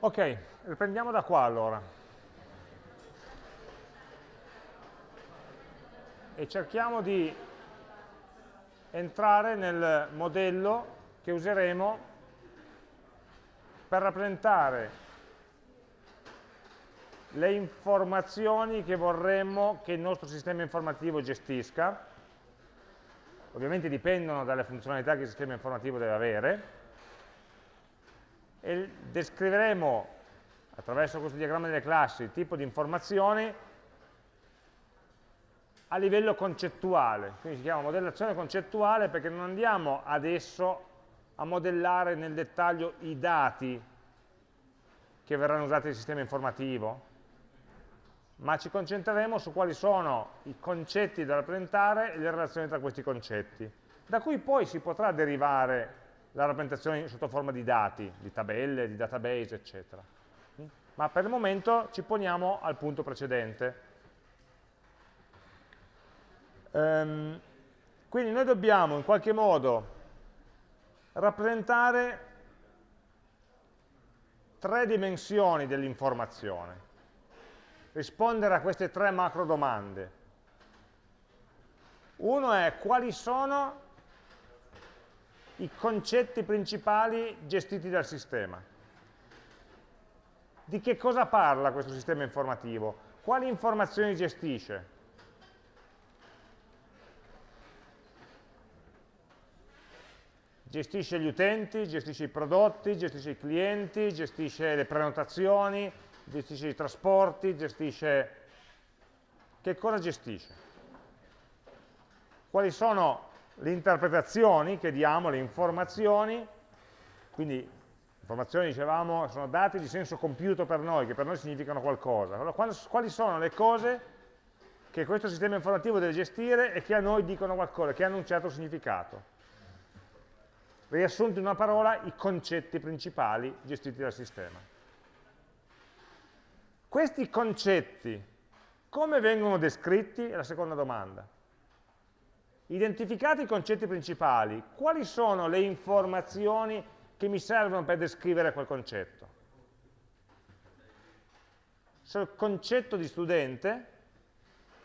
Ok, riprendiamo da qua allora. E cerchiamo di entrare nel modello che useremo per rappresentare le informazioni che vorremmo che il nostro sistema informativo gestisca, ovviamente dipendono dalle funzionalità che il sistema informativo deve avere, e descriveremo attraverso questo diagramma delle classi il tipo di informazioni a livello concettuale, quindi si chiama modellazione concettuale perché non andiamo adesso a modellare nel dettaglio i dati che verranno usati nel sistema informativo, ma ci concentreremo su quali sono i concetti da rappresentare e le relazioni tra questi concetti, da cui poi si potrà derivare la rappresentazione sotto forma di dati, di tabelle, di database, eccetera. Ma per il momento ci poniamo al punto precedente. Um, quindi noi dobbiamo in qualche modo rappresentare tre dimensioni dell'informazione rispondere a queste tre macro domande. Uno è quali sono i concetti principali gestiti dal sistema. Di che cosa parla questo sistema informativo? Quali informazioni gestisce? Gestisce gli utenti, gestisce i prodotti, gestisce i clienti, gestisce le prenotazioni, gestisce i trasporti, gestisce... Che cosa gestisce? Quali sono le interpretazioni che diamo, le informazioni, quindi informazioni, dicevamo, sono dati di senso compiuto per noi, che per noi significano qualcosa. Allora, quali sono le cose che questo sistema informativo deve gestire e che a noi dicono qualcosa, che hanno un certo significato? Riassunto in una parola, i concetti principali gestiti dal sistema. Questi concetti come vengono descritti? È la seconda domanda. Identificati i concetti principali, quali sono le informazioni che mi servono per descrivere quel concetto? Sul concetto di studente,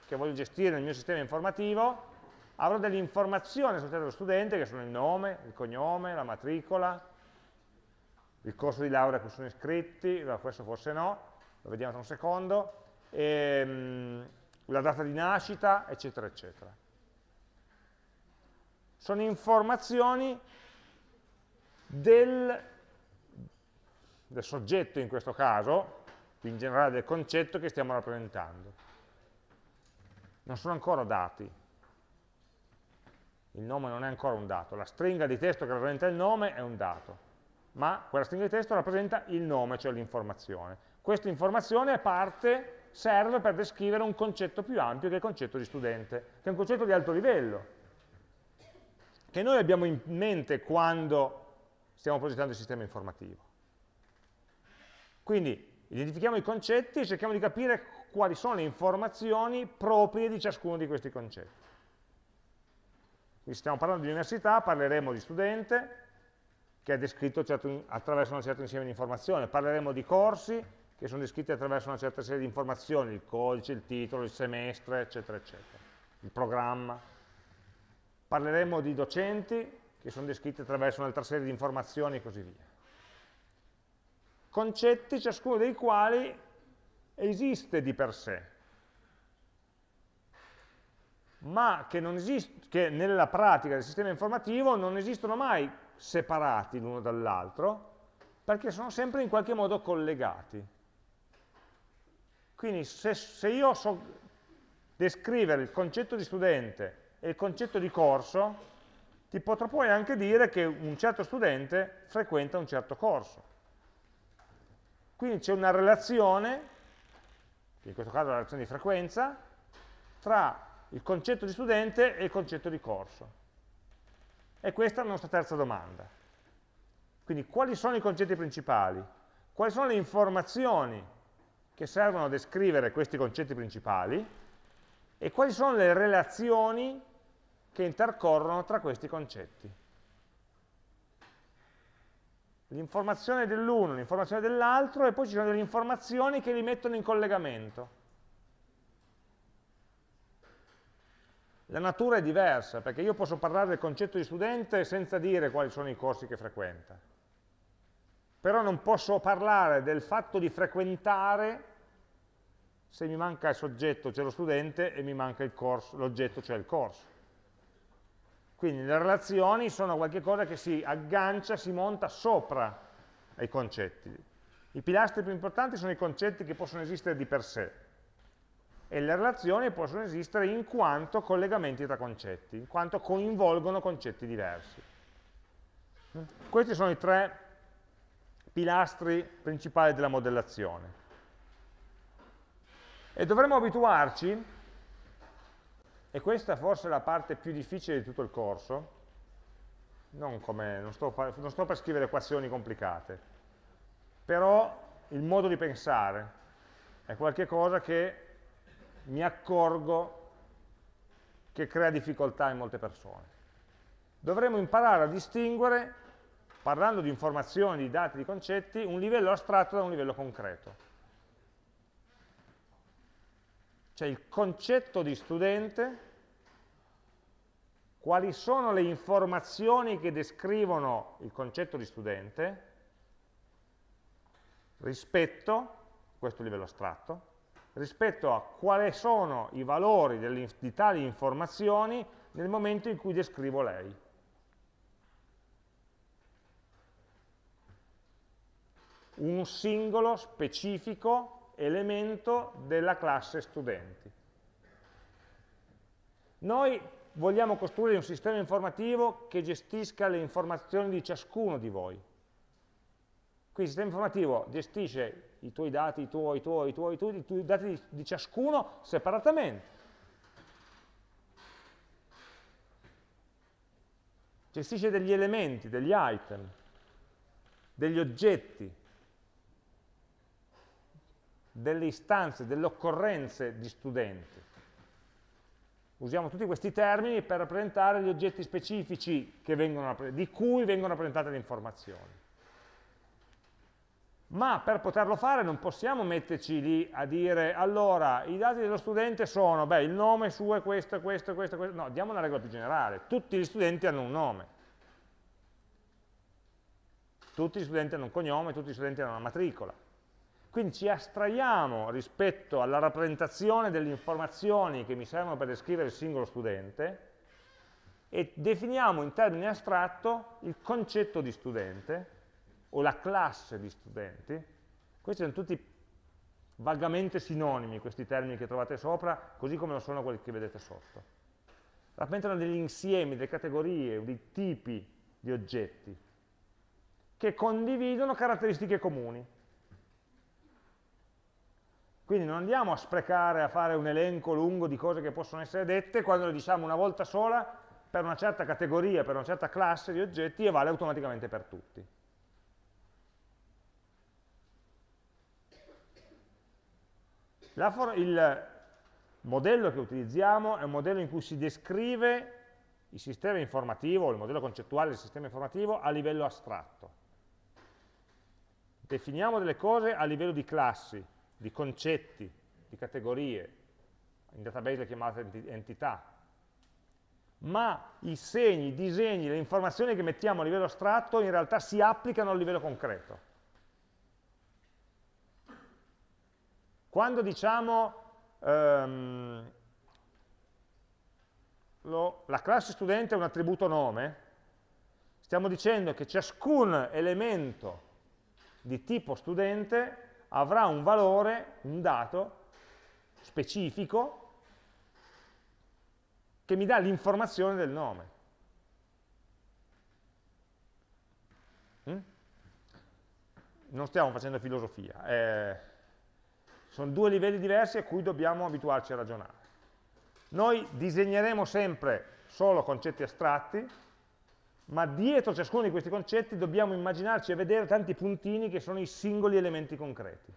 che voglio gestire nel mio sistema informativo, avrò delle informazioni sul dello studente, che sono il nome, il cognome, la matricola, il corso di laurea a cui sono iscritti, questo forse no, lo vediamo tra un secondo, ehm, la data di nascita, eccetera, eccetera. Sono informazioni del, del soggetto in questo caso, in generale del concetto che stiamo rappresentando. Non sono ancora dati. Il nome non è ancora un dato. La stringa di testo che rappresenta il nome è un dato. Ma quella stringa di testo rappresenta il nome, cioè l'informazione. Questa informazione è parte, serve per descrivere un concetto più ampio che è il concetto di studente, che è un concetto di alto livello, che noi abbiamo in mente quando stiamo progettando il sistema informativo. Quindi identifichiamo i concetti e cerchiamo di capire quali sono le informazioni proprie di ciascuno di questi concetti. Quindi stiamo parlando di università, parleremo di studente, che è descritto certo, attraverso un certo insieme di informazioni, parleremo di corsi, che sono descritti attraverso una certa serie di informazioni, il codice, il titolo, il semestre, eccetera, eccetera, il programma. Parleremo di docenti, che sono descritti attraverso un'altra serie di informazioni e così via. Concetti, ciascuno dei quali esiste di per sé, ma che, che nella pratica del sistema informativo non esistono mai separati l'uno dall'altro, perché sono sempre in qualche modo collegati. Quindi se, se io so descrivere il concetto di studente e il concetto di corso, ti potrò poi anche dire che un certo studente frequenta un certo corso. Quindi c'è una relazione, in questo caso la relazione di frequenza, tra il concetto di studente e il concetto di corso. E questa è la nostra terza domanda. Quindi quali sono i concetti principali? Quali sono le informazioni che servono a descrivere questi concetti principali e quali sono le relazioni che intercorrono tra questi concetti. l'informazione dell'uno, l'informazione dell'altro e poi ci sono delle informazioni che li mettono in collegamento. La natura è diversa, perché io posso parlare del concetto di studente senza dire quali sono i corsi che frequenta. Però non posso parlare del fatto di frequentare se mi manca il soggetto, cioè lo studente, e mi manca l'oggetto, cioè il corso. Quindi le relazioni sono qualcosa che si aggancia, si monta sopra ai concetti. I pilastri più importanti sono i concetti che possono esistere di per sé e le relazioni possono esistere in quanto collegamenti tra concetti, in quanto coinvolgono concetti diversi. Questi sono i tre pilastri principali della modellazione. E dovremmo abituarci, e questa forse è la parte più difficile di tutto il corso, non, come, non, sto, non sto per scrivere equazioni complicate, però il modo di pensare è qualcosa che mi accorgo che crea difficoltà in molte persone. Dovremmo imparare a distinguere, parlando di informazioni, di dati, di concetti, un livello astratto da un livello concreto. Cioè il concetto di studente, quali sono le informazioni che descrivono il concetto di studente rispetto, questo livello astratto, rispetto a quali sono i valori di tali informazioni nel momento in cui descrivo lei. Un singolo specifico elemento della classe studenti. Noi vogliamo costruire un sistema informativo che gestisca le informazioni di ciascuno di voi. Quindi il sistema informativo gestisce i tuoi dati, i tuoi, i tuoi, i tuoi, i tuoi, i tuoi dati di, di ciascuno separatamente. Gestisce degli elementi, degli item, degli oggetti, delle istanze, delle occorrenze di studenti. Usiamo tutti questi termini per rappresentare gli oggetti specifici vengono, di cui vengono rappresentate le informazioni. Ma per poterlo fare non possiamo metterci lì a dire allora i dati dello studente sono, beh il nome suo è questo, questo, questo, questo, no, diamo una regola più generale, tutti gli studenti hanno un nome, tutti gli studenti hanno un cognome, tutti gli studenti hanno una matricola, quindi ci astraiamo rispetto alla rappresentazione delle informazioni che mi servono per descrivere il singolo studente e definiamo in termini astratto il concetto di studente o la classe di studenti, questi sono tutti vagamente sinonimi, questi termini che trovate sopra, così come lo sono quelli che vedete sotto. Rappresentano degli insiemi, delle categorie, dei tipi di oggetti che condividono caratteristiche comuni. Quindi non andiamo a sprecare a fare un elenco lungo di cose che possono essere dette quando le diciamo una volta sola per una certa categoria, per una certa classe di oggetti e vale automaticamente per tutti. il modello che utilizziamo è un modello in cui si descrive il sistema informativo, il modello concettuale del sistema informativo a livello astratto. Definiamo delle cose a livello di classi, di concetti, di categorie, in database le chiamate entità, ma i segni, i disegni, le informazioni che mettiamo a livello astratto in realtà si applicano a livello concreto. Quando diciamo um, lo, la classe studente è un attributo nome, stiamo dicendo che ciascun elemento di tipo studente avrà un valore, un dato specifico che mi dà l'informazione del nome. Mm? Non stiamo facendo filosofia. Eh, sono due livelli diversi a cui dobbiamo abituarci a ragionare. Noi disegneremo sempre solo concetti astratti, ma dietro ciascuno di questi concetti dobbiamo immaginarci e vedere tanti puntini che sono i singoli elementi concreti.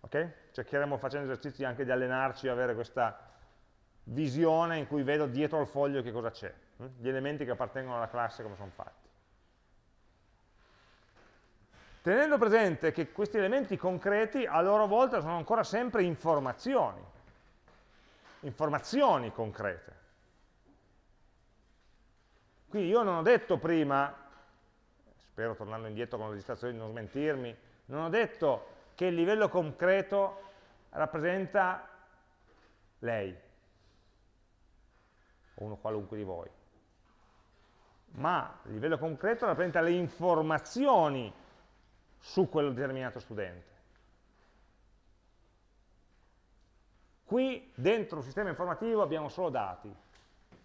Ok? Cercheremo facendo esercizi anche di allenarci avere questa visione in cui vedo dietro al foglio che cosa c'è, hm? gli elementi che appartengono alla classe come sono fatti. tenendo presente che questi elementi concreti a loro volta sono ancora sempre informazioni, informazioni concrete. Quindi io non ho detto prima, spero tornando indietro con la registrazione di non smentirmi, non ho detto che il livello concreto rappresenta lei, o uno qualunque di voi, ma il livello concreto rappresenta le informazioni su quel determinato studente. Qui dentro un sistema informativo abbiamo solo dati,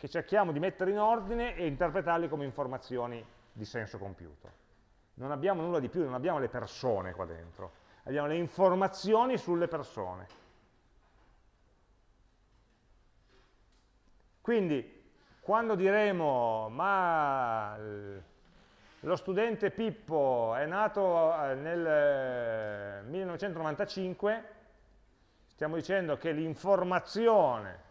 che cerchiamo di mettere in ordine e interpretarli come informazioni di senso compiuto. Non abbiamo nulla di più, non abbiamo le persone qua dentro, abbiamo le informazioni sulle persone. Quindi, quando diremo, ma lo studente Pippo è nato eh, nel 1995, eh, stiamo dicendo che l'informazione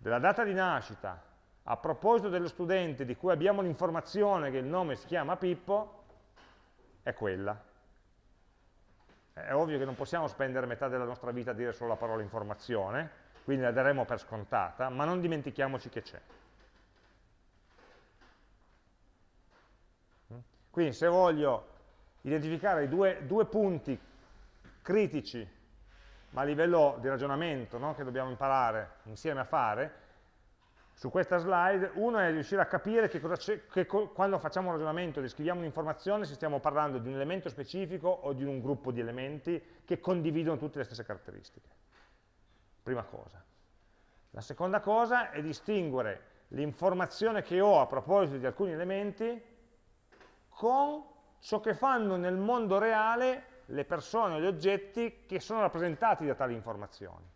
della data di nascita a proposito dello studente di cui abbiamo l'informazione che il nome si chiama Pippo, è quella. È ovvio che non possiamo spendere metà della nostra vita a dire solo la parola informazione, quindi la daremo per scontata, ma non dimentichiamoci che c'è. Quindi se voglio identificare i due, due punti critici, ma a livello di ragionamento, no, che dobbiamo imparare insieme a fare, su questa slide, uno è riuscire a capire che, che quando facciamo un ragionamento, descriviamo un'informazione, se stiamo parlando di un elemento specifico o di un gruppo di elementi che condividono tutte le stesse caratteristiche. Prima cosa. La seconda cosa è distinguere l'informazione che ho a proposito di alcuni elementi con ciò che fanno nel mondo reale le persone o gli oggetti che sono rappresentati da tali informazioni.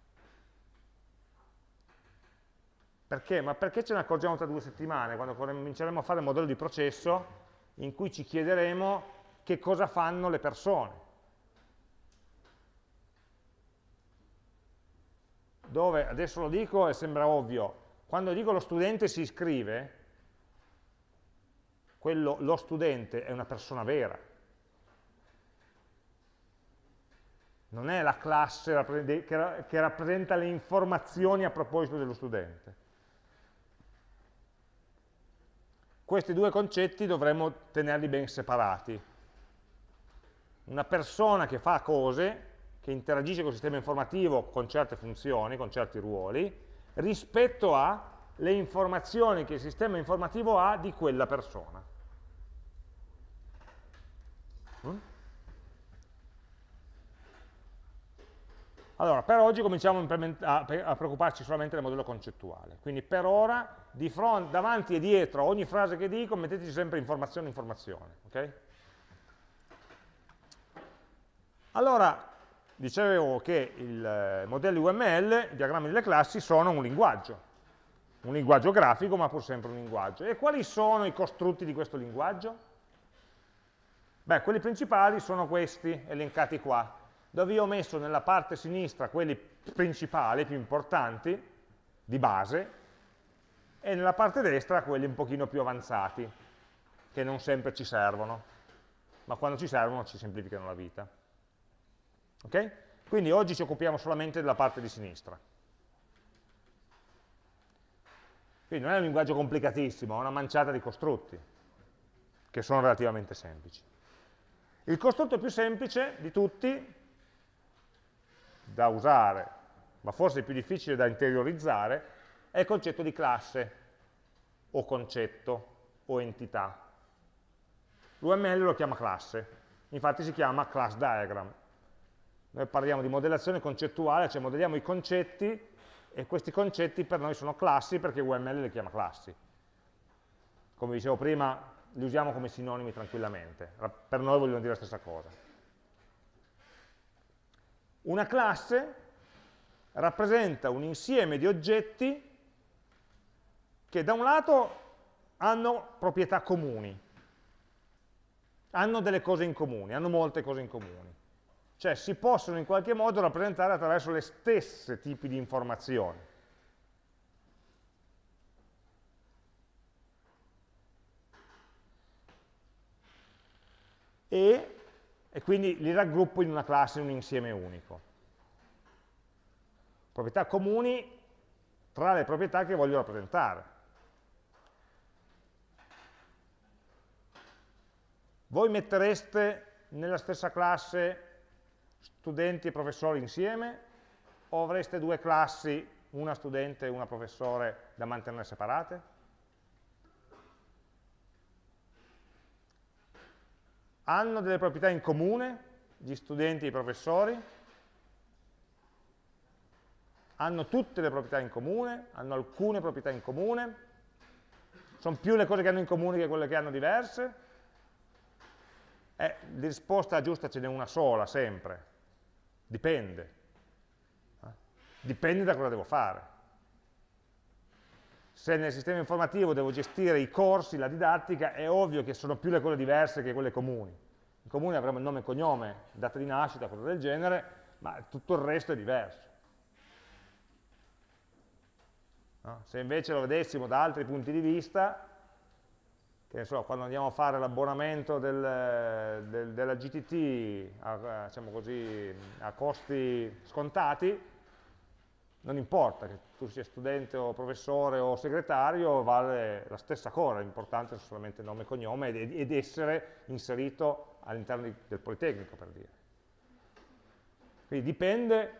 Perché? Ma perché ce ne accorgiamo tra due settimane, quando cominceremo a fare il modello di processo in cui ci chiederemo che cosa fanno le persone. Dove, adesso lo dico e sembra ovvio, quando dico lo studente si iscrive, quello, lo studente è una persona vera. Non è la classe che rappresenta le informazioni a proposito dello studente. Questi due concetti dovremmo tenerli ben separati. Una persona che fa cose, che interagisce con il sistema informativo con certe funzioni, con certi ruoli, rispetto alle informazioni che il sistema informativo ha di quella persona. Mm? Allora, per oggi cominciamo a, preoccuparci solamente del modello concettuale. Quindi per ora, fronte, davanti e dietro ogni frase che dico, metteteci sempre informazione, informazione. Okay? Allora, dicevo che i eh, modelli UML, i diagrammi delle classi, sono un linguaggio. Un linguaggio grafico, ma pur sempre un linguaggio. E quali sono i costrutti di questo linguaggio? Beh, quelli principali sono questi, elencati qua, dove io ho messo nella parte sinistra quelli principali, più importanti, di base, e nella parte destra quelli un pochino più avanzati, che non sempre ci servono, ma quando ci servono ci semplificano la vita. Ok? Quindi oggi ci occupiamo solamente della parte di sinistra. Quindi non è un linguaggio complicatissimo, è una manciata di costrutti, che sono relativamente semplici. Il costrutto più semplice di tutti, da usare, ma forse più difficile da interiorizzare, è il concetto di classe, o concetto, o entità. L'UML lo chiama classe, infatti si chiama class diagram. Noi parliamo di modellazione concettuale, cioè modelliamo i concetti, e questi concetti per noi sono classi perché UML le chiama classi. Come dicevo prima, li usiamo come sinonimi tranquillamente, per noi vogliono dire la stessa cosa. Una classe rappresenta un insieme di oggetti che da un lato hanno proprietà comuni, hanno delle cose in comune, hanno molte cose in comune, cioè si possono in qualche modo rappresentare attraverso le stesse tipi di informazioni. e, e quindi li raggruppo in una classe, in un insieme unico. Proprietà comuni tra le proprietà che voglio rappresentare. Voi mettereste nella stessa classe studenti e professori insieme o avreste due classi, una studente e una professore, da mantenere separate? Hanno delle proprietà in comune gli studenti e i professori? Hanno tutte le proprietà in comune? Hanno alcune proprietà in comune? Sono più le cose che hanno in comune che quelle che hanno diverse? Eh, di risposta giusta ce n'è una sola, sempre. Dipende. Eh? Dipende da cosa devo fare. Se nel sistema informativo devo gestire i corsi, la didattica, è ovvio che sono più le cose diverse che quelle comuni. In comune avremo il nome e cognome, data di nascita, cose del genere, ma tutto il resto è diverso. No? Se invece lo vedessimo da altri punti di vista, che so, quando andiamo a fare l'abbonamento del, del, della GTT a, diciamo così, a costi scontati, non importa che tu sia studente o professore o segretario, vale la stessa cosa, l'importante è solamente nome e cognome ed, ed essere inserito all'interno del Politecnico, per dire. Quindi dipende,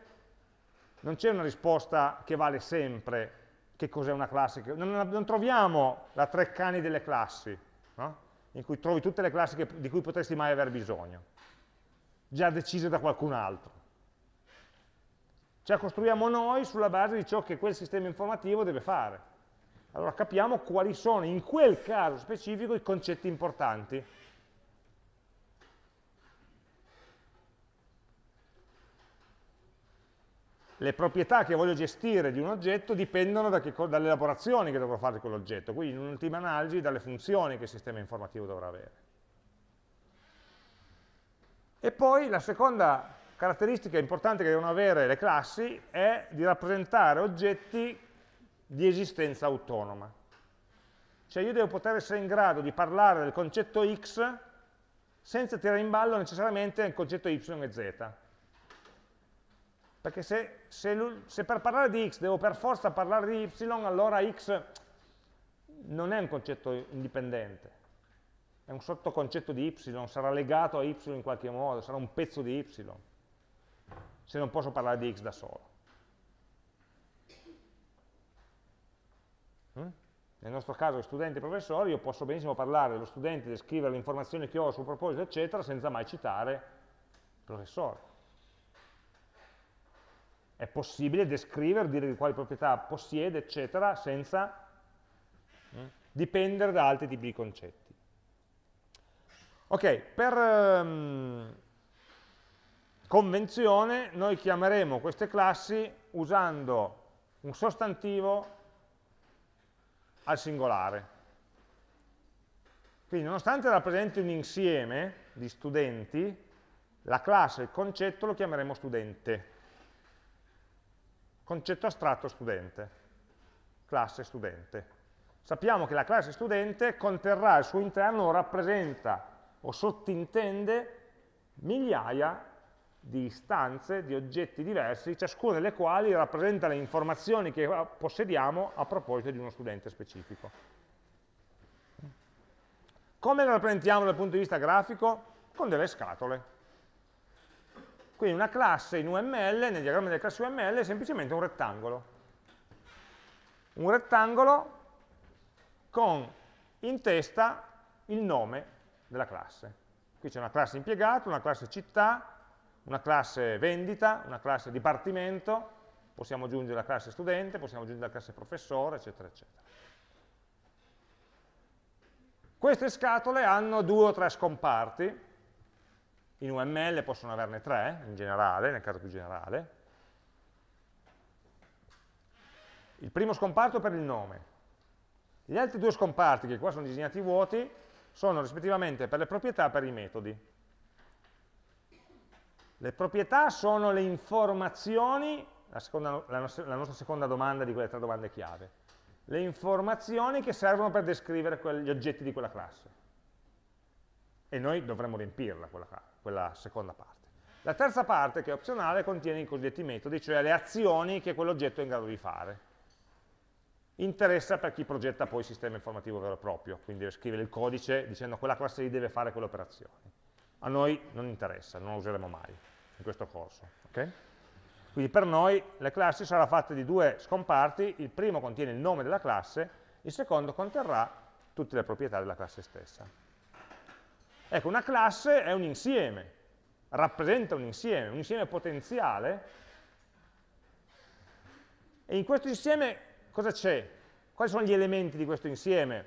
non c'è una risposta che vale sempre che cos'è una classe, non, non, troviamo la tre cani delle classi, no? in cui trovi tutte le classi che, di cui potresti mai aver bisogno, già decise da qualcun altro. La costruiamo noi sulla base di ciò che quel sistema informativo deve fare. Allora capiamo quali sono in quel caso specifico i concetti importanti le proprietà che voglio gestire di un oggetto dipendono da dalle elaborazioni che dovrò fare di quell'oggetto, quindi in un'ultima analisi dalle funzioni che il sistema informativo dovrà avere. E poi la seconda caratteristica importante che devono avere le classi è di rappresentare oggetti di esistenza autonoma. Cioè io devo poter essere in grado di parlare del concetto x senza tirare in ballo necessariamente il concetto y e z. Perché se, se, se, per parlare di x devo per forza parlare di y, allora x non è un concetto indipendente, è un sottoconcetto di y, sarà legato a y in qualche modo, sarà un pezzo di y, se non posso parlare di x da solo. Mm? Nel nostro caso, studenti e professori, io posso benissimo parlare dello studente, descrivere le informazioni che ho sul proposito, eccetera, senza mai citare il professore è possibile descrivere, dire di quali proprietà possiede, eccetera, senza mm, dipendere da altri tipi di concetti. Ok, per um, convenzione noi chiameremo queste classi usando un sostantivo al singolare. Quindi nonostante rappresenti un insieme di studenti, la classe, il concetto lo chiameremo studente concetto astratto studente, classe studente. Sappiamo che la classe studente conterrà al suo interno o rappresenta o sottintende migliaia di istanze, di oggetti diversi, ciascuna delle quali rappresenta le informazioni che possediamo a proposito di uno studente specifico. Come la rappresentiamo dal punto di vista grafico? Con delle scatole. Quindi una classe in UML, nel diagramma delle classi UML, è semplicemente un rettangolo. Un rettangolo con in testa il nome della classe. Qui c'è una classe impiegato, una classe città, una classe vendita, una classe dipartimento, possiamo aggiungere la classe studente, possiamo aggiungere la classe professore, eccetera, eccetera. Queste scatole hanno due o tre scomparti, in UML possono averne tre, in generale, nel caso più generale. Il primo scomparto per il nome. Gli altri due scomparti, che qua sono disegnati vuoti, sono rispettivamente per le proprietà e per i metodi. Le proprietà sono le informazioni, la, seconda, la, nostra, la nostra seconda domanda di quelle tre domande chiave, le informazioni che servono per descrivere gli oggetti di quella classe e noi dovremmo riempirla, quella, quella seconda parte. La terza parte, che è opzionale, contiene i cosiddetti metodi, cioè le azioni che quell'oggetto è in grado di fare. Interessa per chi progetta poi il sistema informativo vero e proprio, quindi deve scrivere il codice dicendo quella classe lì deve fare quelle operazioni. A noi non interessa, non lo useremo mai in questo corso. Okay? Quindi per noi le classi saranno fatte di due scomparti, il primo contiene il nome della classe, il secondo conterrà tutte le proprietà della classe stessa. Ecco, una classe è un insieme, rappresenta un insieme, un insieme potenziale, e in questo insieme cosa c'è? Quali sono gli elementi di questo insieme,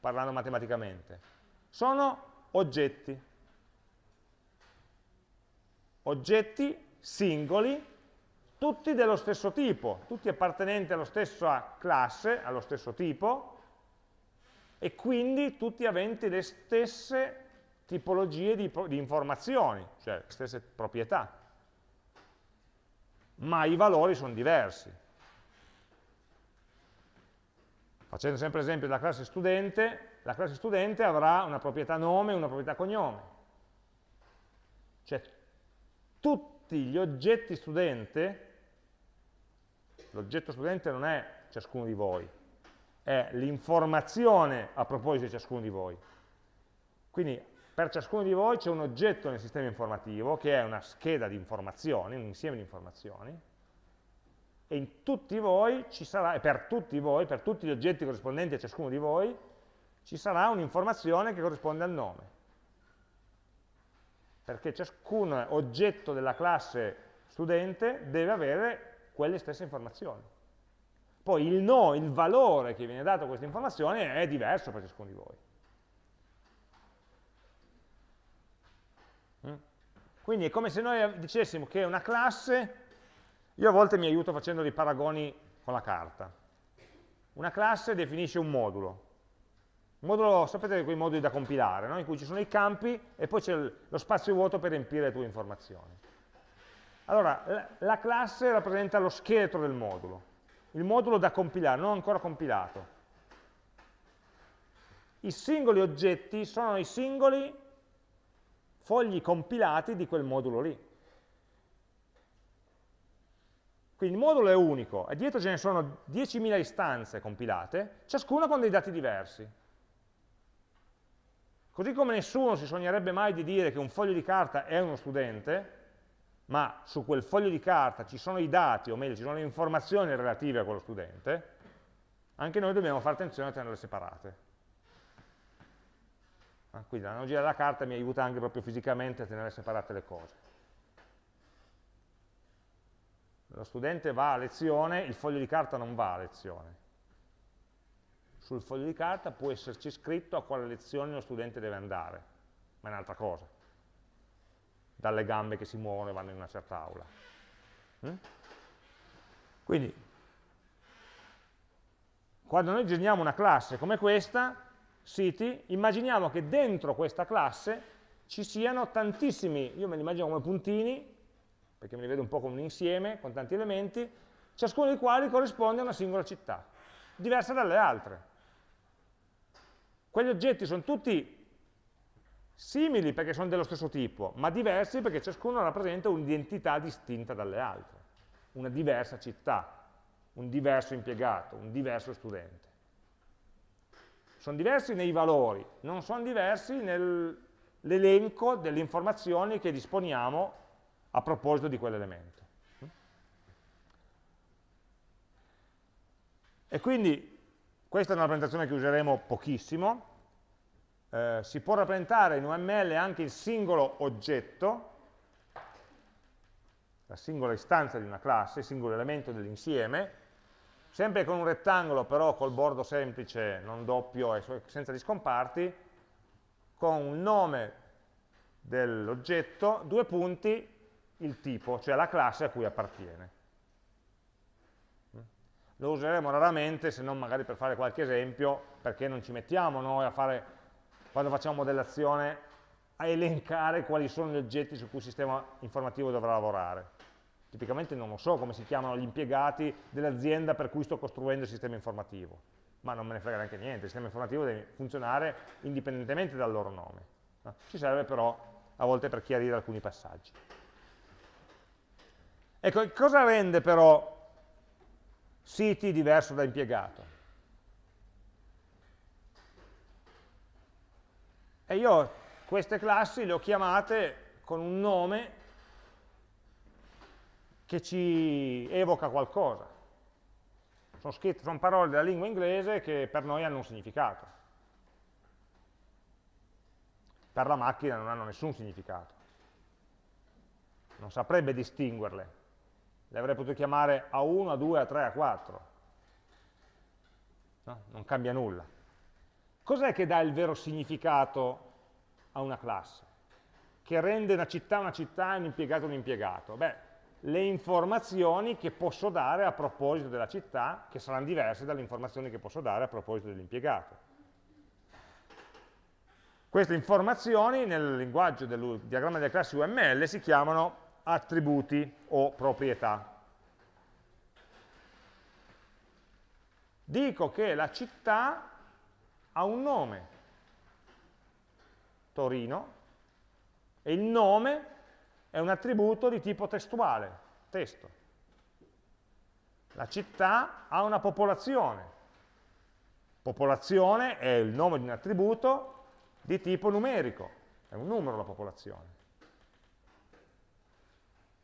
parlando matematicamente? Sono oggetti. Oggetti singoli, tutti dello stesso tipo, tutti appartenenti alla stessa classe, allo stesso tipo, e quindi tutti aventi le stesse tipologie di, di informazioni, cioè le stesse proprietà. Ma i valori sono diversi. Facendo sempre esempio della classe studente, la classe studente avrà una proprietà nome e una proprietà cognome. Tutti gli oggetti studente, l'oggetto studente non è ciascuno di voi, è l'informazione a proposito di ciascuno di voi. Quindi per ciascuno di voi c'è un oggetto nel sistema informativo che è una scheda di informazioni, un insieme di informazioni, e in tutti voi ci sarà, e per tutti voi, per tutti gli oggetti corrispondenti a ciascuno di voi, ci sarà un'informazione che corrisponde al nome. Perché ciascun oggetto della classe studente deve avere quelle stesse informazioni. Poi il no, il valore che viene dato a queste informazioni è diverso per ciascuno di voi. Quindi è come se noi dicessimo che una classe, io a volte mi aiuto facendo dei paragoni con la carta. Una classe definisce un modulo. Modulo, sapete quei moduli da compilare, no? in cui ci sono i campi e poi c'è lo spazio vuoto per riempire le tue informazioni. Allora, la classe rappresenta lo scheletro del modulo, il modulo da compilare, non ancora compilato. I singoli oggetti sono i singoli fogli compilati di quel modulo lì. Quindi il modulo è unico e dietro ce ne sono 10.000 istanze compilate, ciascuna con dei dati diversi. Così come nessuno si sognerebbe mai di dire che un foglio di carta è uno studente, ma su quel foglio di carta ci sono i dati, o meglio, ci sono le informazioni relative a quello studente, anche noi dobbiamo fare attenzione a tenerle separate. Quindi l'analogia della carta mi aiuta anche proprio fisicamente a tenere separate le cose. Lo studente va a lezione, il foglio di carta non va a lezione. Sul foglio di carta può esserci scritto a quale lezione lo studente deve andare, ma è un'altra cosa. Dalle gambe che si muovono e vanno in una certa aula. Mm? Quindi, quando noi generiamo una classe come questa, city, immaginiamo che dentro questa classe ci siano tantissimi, io me li immagino come puntini, perché me li vedo un po' come un insieme, con tanti elementi, ciascuno dei quali corrisponde a una singola città, diversa dalle altre. Quegli oggetti sono tutti simili perché sono dello stesso tipo, ma diversi perché ciascuno rappresenta un'identità distinta dalle altre, una diversa città, un diverso impiegato, un diverso studente. Sono diversi nei valori, non sono diversi nell'elenco delle informazioni che disponiamo a proposito di quell'elemento. E quindi questa è una rappresentazione che useremo pochissimo, eh, si può rappresentare in UML anche il singolo oggetto, la singola istanza di una classe, il singolo elemento dell'insieme, sempre con un rettangolo però col bordo semplice, non doppio e senza gli scomparti, con un nome dell'oggetto, due punti, il tipo, cioè la classe a cui appartiene. Lo useremo raramente, se non magari per fare qualche esempio, perché non ci mettiamo noi a fare, quando facciamo modellazione, a elencare quali sono gli oggetti su cui il sistema informativo dovrà lavorare Tipicamente non lo so come si chiamano gli impiegati dell'azienda per cui sto costruendo il sistema informativo, ma non me ne frega neanche niente, il sistema informativo deve funzionare indipendentemente dal loro nome. No? Ci serve però a volte per chiarire alcuni passaggi. Ecco, cosa rende però City diverso da impiegato? E io queste classi le ho chiamate con un nome che ci evoca qualcosa. Sono, scritte, sono parole della lingua inglese che per noi hanno un significato. Per la macchina non hanno nessun significato. Non saprebbe distinguerle. Le avrei potuto chiamare A1, A2, A3, A4. No? Non cambia nulla. Cos'è che dà il vero significato a una classe? Che rende una città una città e un impiegato un impiegato? Beh, le informazioni che posso dare a proposito della città, che saranno diverse dalle informazioni che posso dare a proposito dell'impiegato. Queste informazioni nel linguaggio del diagramma delle classi UML si chiamano attributi o proprietà. Dico che la città ha un nome, Torino, e il nome è un attributo di tipo testuale, testo. La città ha una popolazione. Popolazione è il nome di un attributo di tipo numerico, è un numero la popolazione.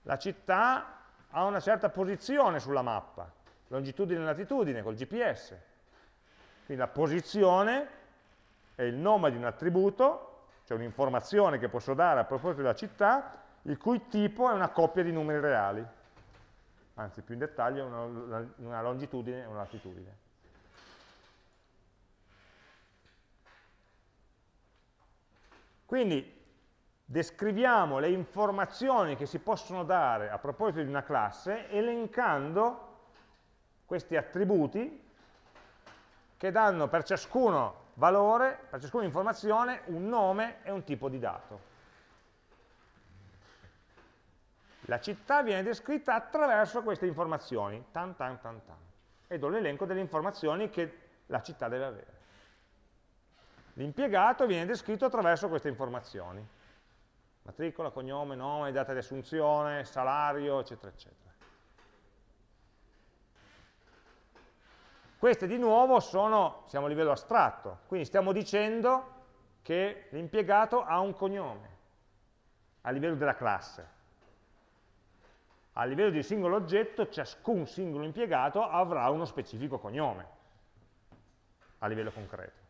La città ha una certa posizione sulla mappa, longitudine e latitudine col GPS. Quindi la posizione è il nome di un attributo, cioè un'informazione che posso dare a proposito della città, il cui tipo è una coppia di numeri reali, anzi più in dettaglio una, una longitudine e una latitudine. Quindi descriviamo le informazioni che si possono dare a proposito di una classe elencando questi attributi che danno per ciascuno valore, per ciascuna informazione, un nome e un tipo di dato. La città viene descritta attraverso queste informazioni, tan tan tan tan, e do l'elenco delle informazioni che la città deve avere. L'impiegato viene descritto attraverso queste informazioni, matricola, cognome, nome, data di assunzione, salario, eccetera, eccetera. Queste di nuovo sono, siamo a livello astratto, quindi stiamo dicendo che l'impiegato ha un cognome a livello della classe a livello di singolo oggetto ciascun singolo impiegato avrà uno specifico cognome a livello concreto.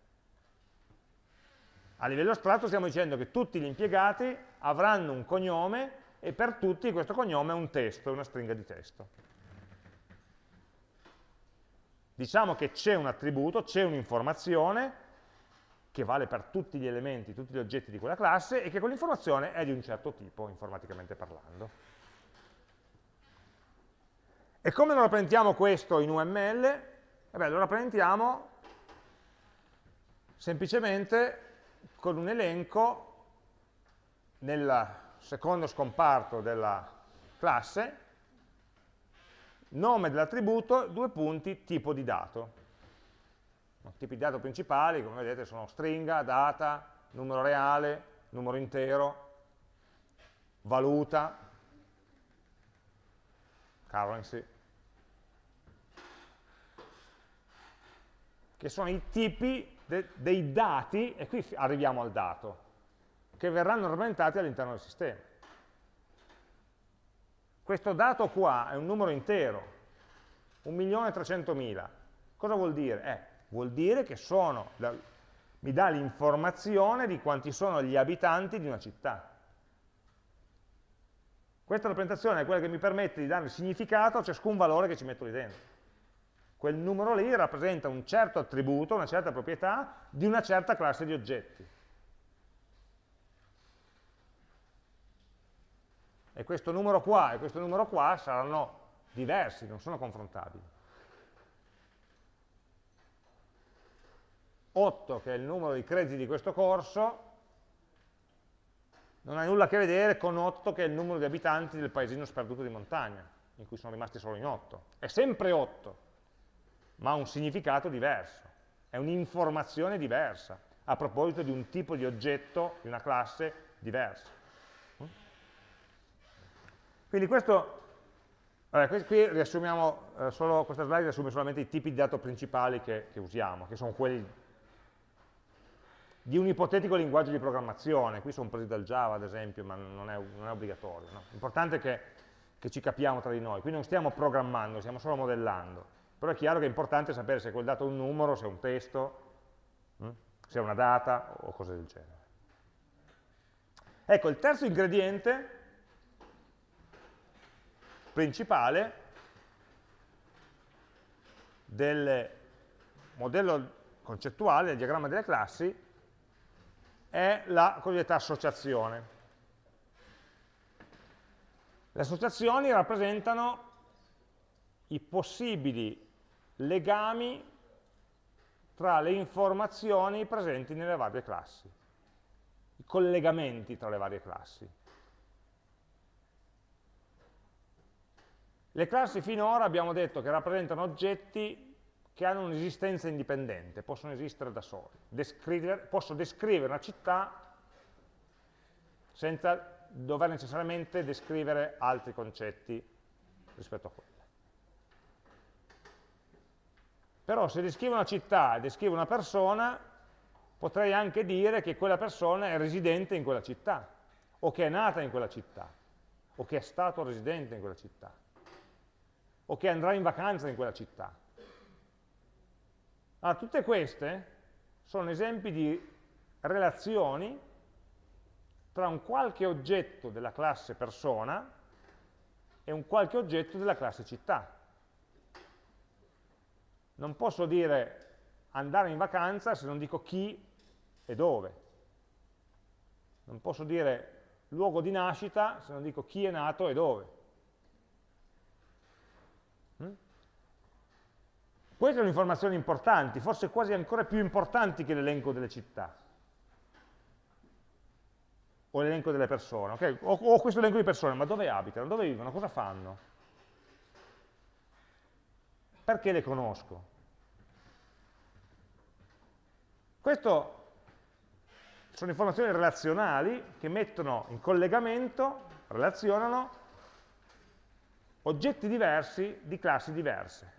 A livello astratto stiamo dicendo che tutti gli impiegati avranno un cognome e per tutti questo cognome è un testo, una stringa di testo. Diciamo che c'è un attributo, c'è un'informazione che vale per tutti gli elementi, tutti gli oggetti di quella classe e che quell'informazione è di un certo tipo, informaticamente parlando. E come lo rappresentiamo questo in UML? Vabbè, lo rappresentiamo semplicemente con un elenco nel secondo scomparto della classe, nome dell'attributo, due punti, tipo di dato. Tipi di dato principali, come vedete, sono stringa, data, numero reale, numero intero, valuta, currency. che sono i tipi de dei dati, e qui arriviamo al dato, che verranno rappresentati all'interno del sistema. Questo dato qua è un numero intero, 1.300.000. Cosa vuol dire? Eh, vuol dire che sono, mi dà l'informazione di quanti sono gli abitanti di una città. Questa rappresentazione è quella che mi permette di dare significato a ciascun valore che ci metto lì dentro quel numero lì rappresenta un certo attributo, una certa proprietà di una certa classe di oggetti. E questo numero qua e questo numero qua saranno diversi, non sono confrontabili. 8, che è il numero di crediti di questo corso, non ha nulla a che vedere con 8, che è il numero di abitanti del paesino sperduto di montagna, in cui sono rimasti solo in 8. È sempre 8, ma ha un significato diverso, è un'informazione diversa, a proposito di un tipo di oggetto, di una classe diversa. Quindi questo, vabbè, qui riassumiamo eh, solo, questa slide riassume solamente i tipi di dato principali che, che usiamo, che sono quelli di un ipotetico linguaggio di programmazione, qui sono presi dal Java ad esempio, ma non è, non è obbligatorio. No? L'importante è che, che, ci capiamo tra di noi, qui non stiamo programmando, stiamo solo modellando, però è chiaro che è importante sapere se quel dato è un numero, se è un testo, hm? se è una data o cose del genere. Ecco, il terzo ingrediente principale del modello concettuale, del diagramma delle classi, è la cosiddetta associazione. Le associazioni rappresentano i possibili legami tra le informazioni presenti nelle varie classi, i collegamenti tra le varie classi. Le classi finora abbiamo detto che rappresentano oggetti che hanno un'esistenza indipendente, possono esistere da soli. Descrivere, posso descrivere una città senza dover necessariamente descrivere altri concetti rispetto a quella. Però se descrivo una città e descrivo una persona, potrei anche dire che quella persona è residente in quella città, o che è nata in quella città, o che è stato residente in quella città, o che andrà in vacanza in quella città. Allora, tutte queste sono esempi di relazioni tra un qualche oggetto della classe persona e un qualche oggetto della classe città. Non posso dire andare in vacanza se non dico chi e dove. Non posso dire luogo di nascita se non dico chi è nato e dove. Queste sono informazioni importanti, forse quasi ancora più importanti che l'elenco delle città o l'elenco delle persone. Okay? O, o questo elenco di persone, ma dove abitano, dove vivono, cosa fanno? Perché le conosco? Queste sono informazioni relazionali che mettono in collegamento, relazionano oggetti diversi di classi diverse.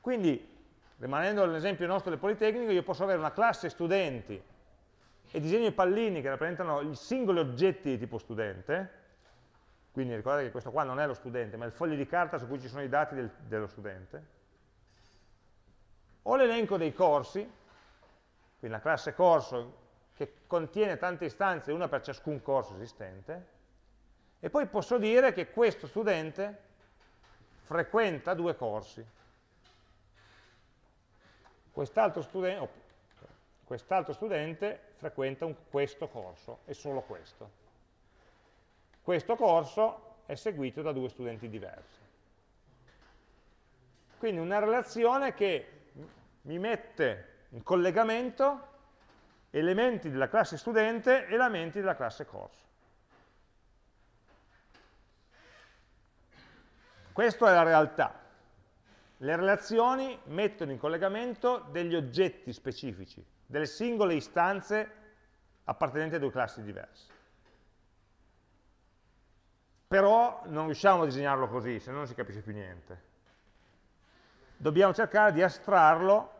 Quindi, rimanendo all'esempio nostro del Politecnico, io posso avere una classe studenti e disegno i pallini che rappresentano i singoli oggetti di tipo studente, quindi ricordate che questo qua non è lo studente, ma è il foglio di carta su cui ci sono i dati del, dello studente, ho l'elenco dei corsi, quindi la classe corso che contiene tante istanze, una per ciascun corso esistente, e poi posso dire che questo studente frequenta due corsi quest'altro studente, quest studente, frequenta un, questo corso e solo questo. Questo corso è seguito da due studenti diversi. Quindi una relazione che mi mette in collegamento elementi della classe studente e elementi della classe corso. Questa è la realtà. Le relazioni mettono in collegamento degli oggetti specifici, delle singole istanze appartenenti a due classi diverse. Però non riusciamo a disegnarlo così, se no non si capisce più niente. Dobbiamo cercare di astrarlo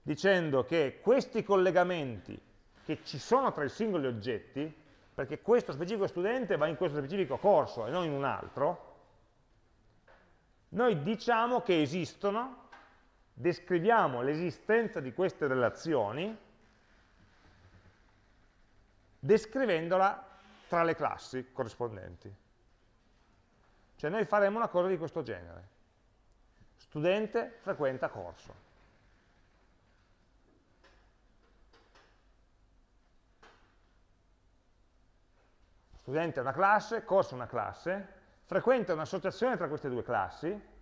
dicendo che questi collegamenti che ci sono tra i singoli oggetti, perché questo specifico studente va in questo specifico corso e non in un altro, noi diciamo che esistono, descriviamo l'esistenza di queste relazioni, descrivendola tra le classi corrispondenti. Cioè noi faremo una cosa di questo genere. Studente frequenta corso. Studente è una classe, corso è una classe, frequenta un'associazione tra queste due classi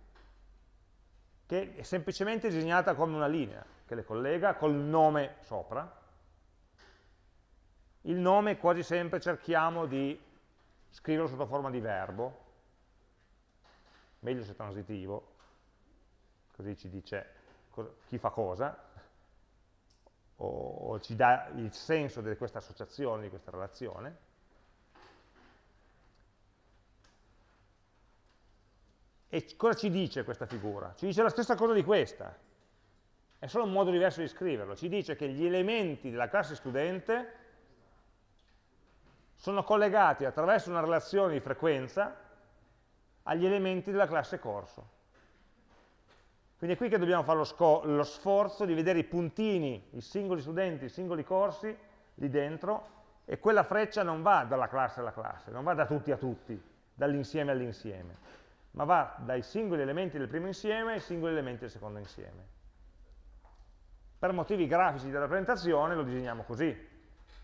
che è semplicemente disegnata come una linea che le collega col nome sopra. Il nome quasi sempre cerchiamo di scriverlo sotto forma di verbo, meglio se transitivo, così ci dice chi fa cosa, o, o ci dà il senso di questa associazione, di questa relazione. E cosa ci dice questa figura? Ci dice la stessa cosa di questa, è solo un modo diverso di scriverlo, ci dice che gli elementi della classe studente sono collegati attraverso una relazione di frequenza agli elementi della classe corso. Quindi è qui che dobbiamo fare lo, lo, sforzo di vedere i puntini, i singoli studenti, i singoli corsi lì dentro e quella freccia non va dalla classe alla classe, non va da tutti a tutti, dall'insieme all'insieme, ma va dai singoli elementi del primo insieme ai singoli elementi del secondo insieme. Per motivi grafici della presentazione lo disegniamo così,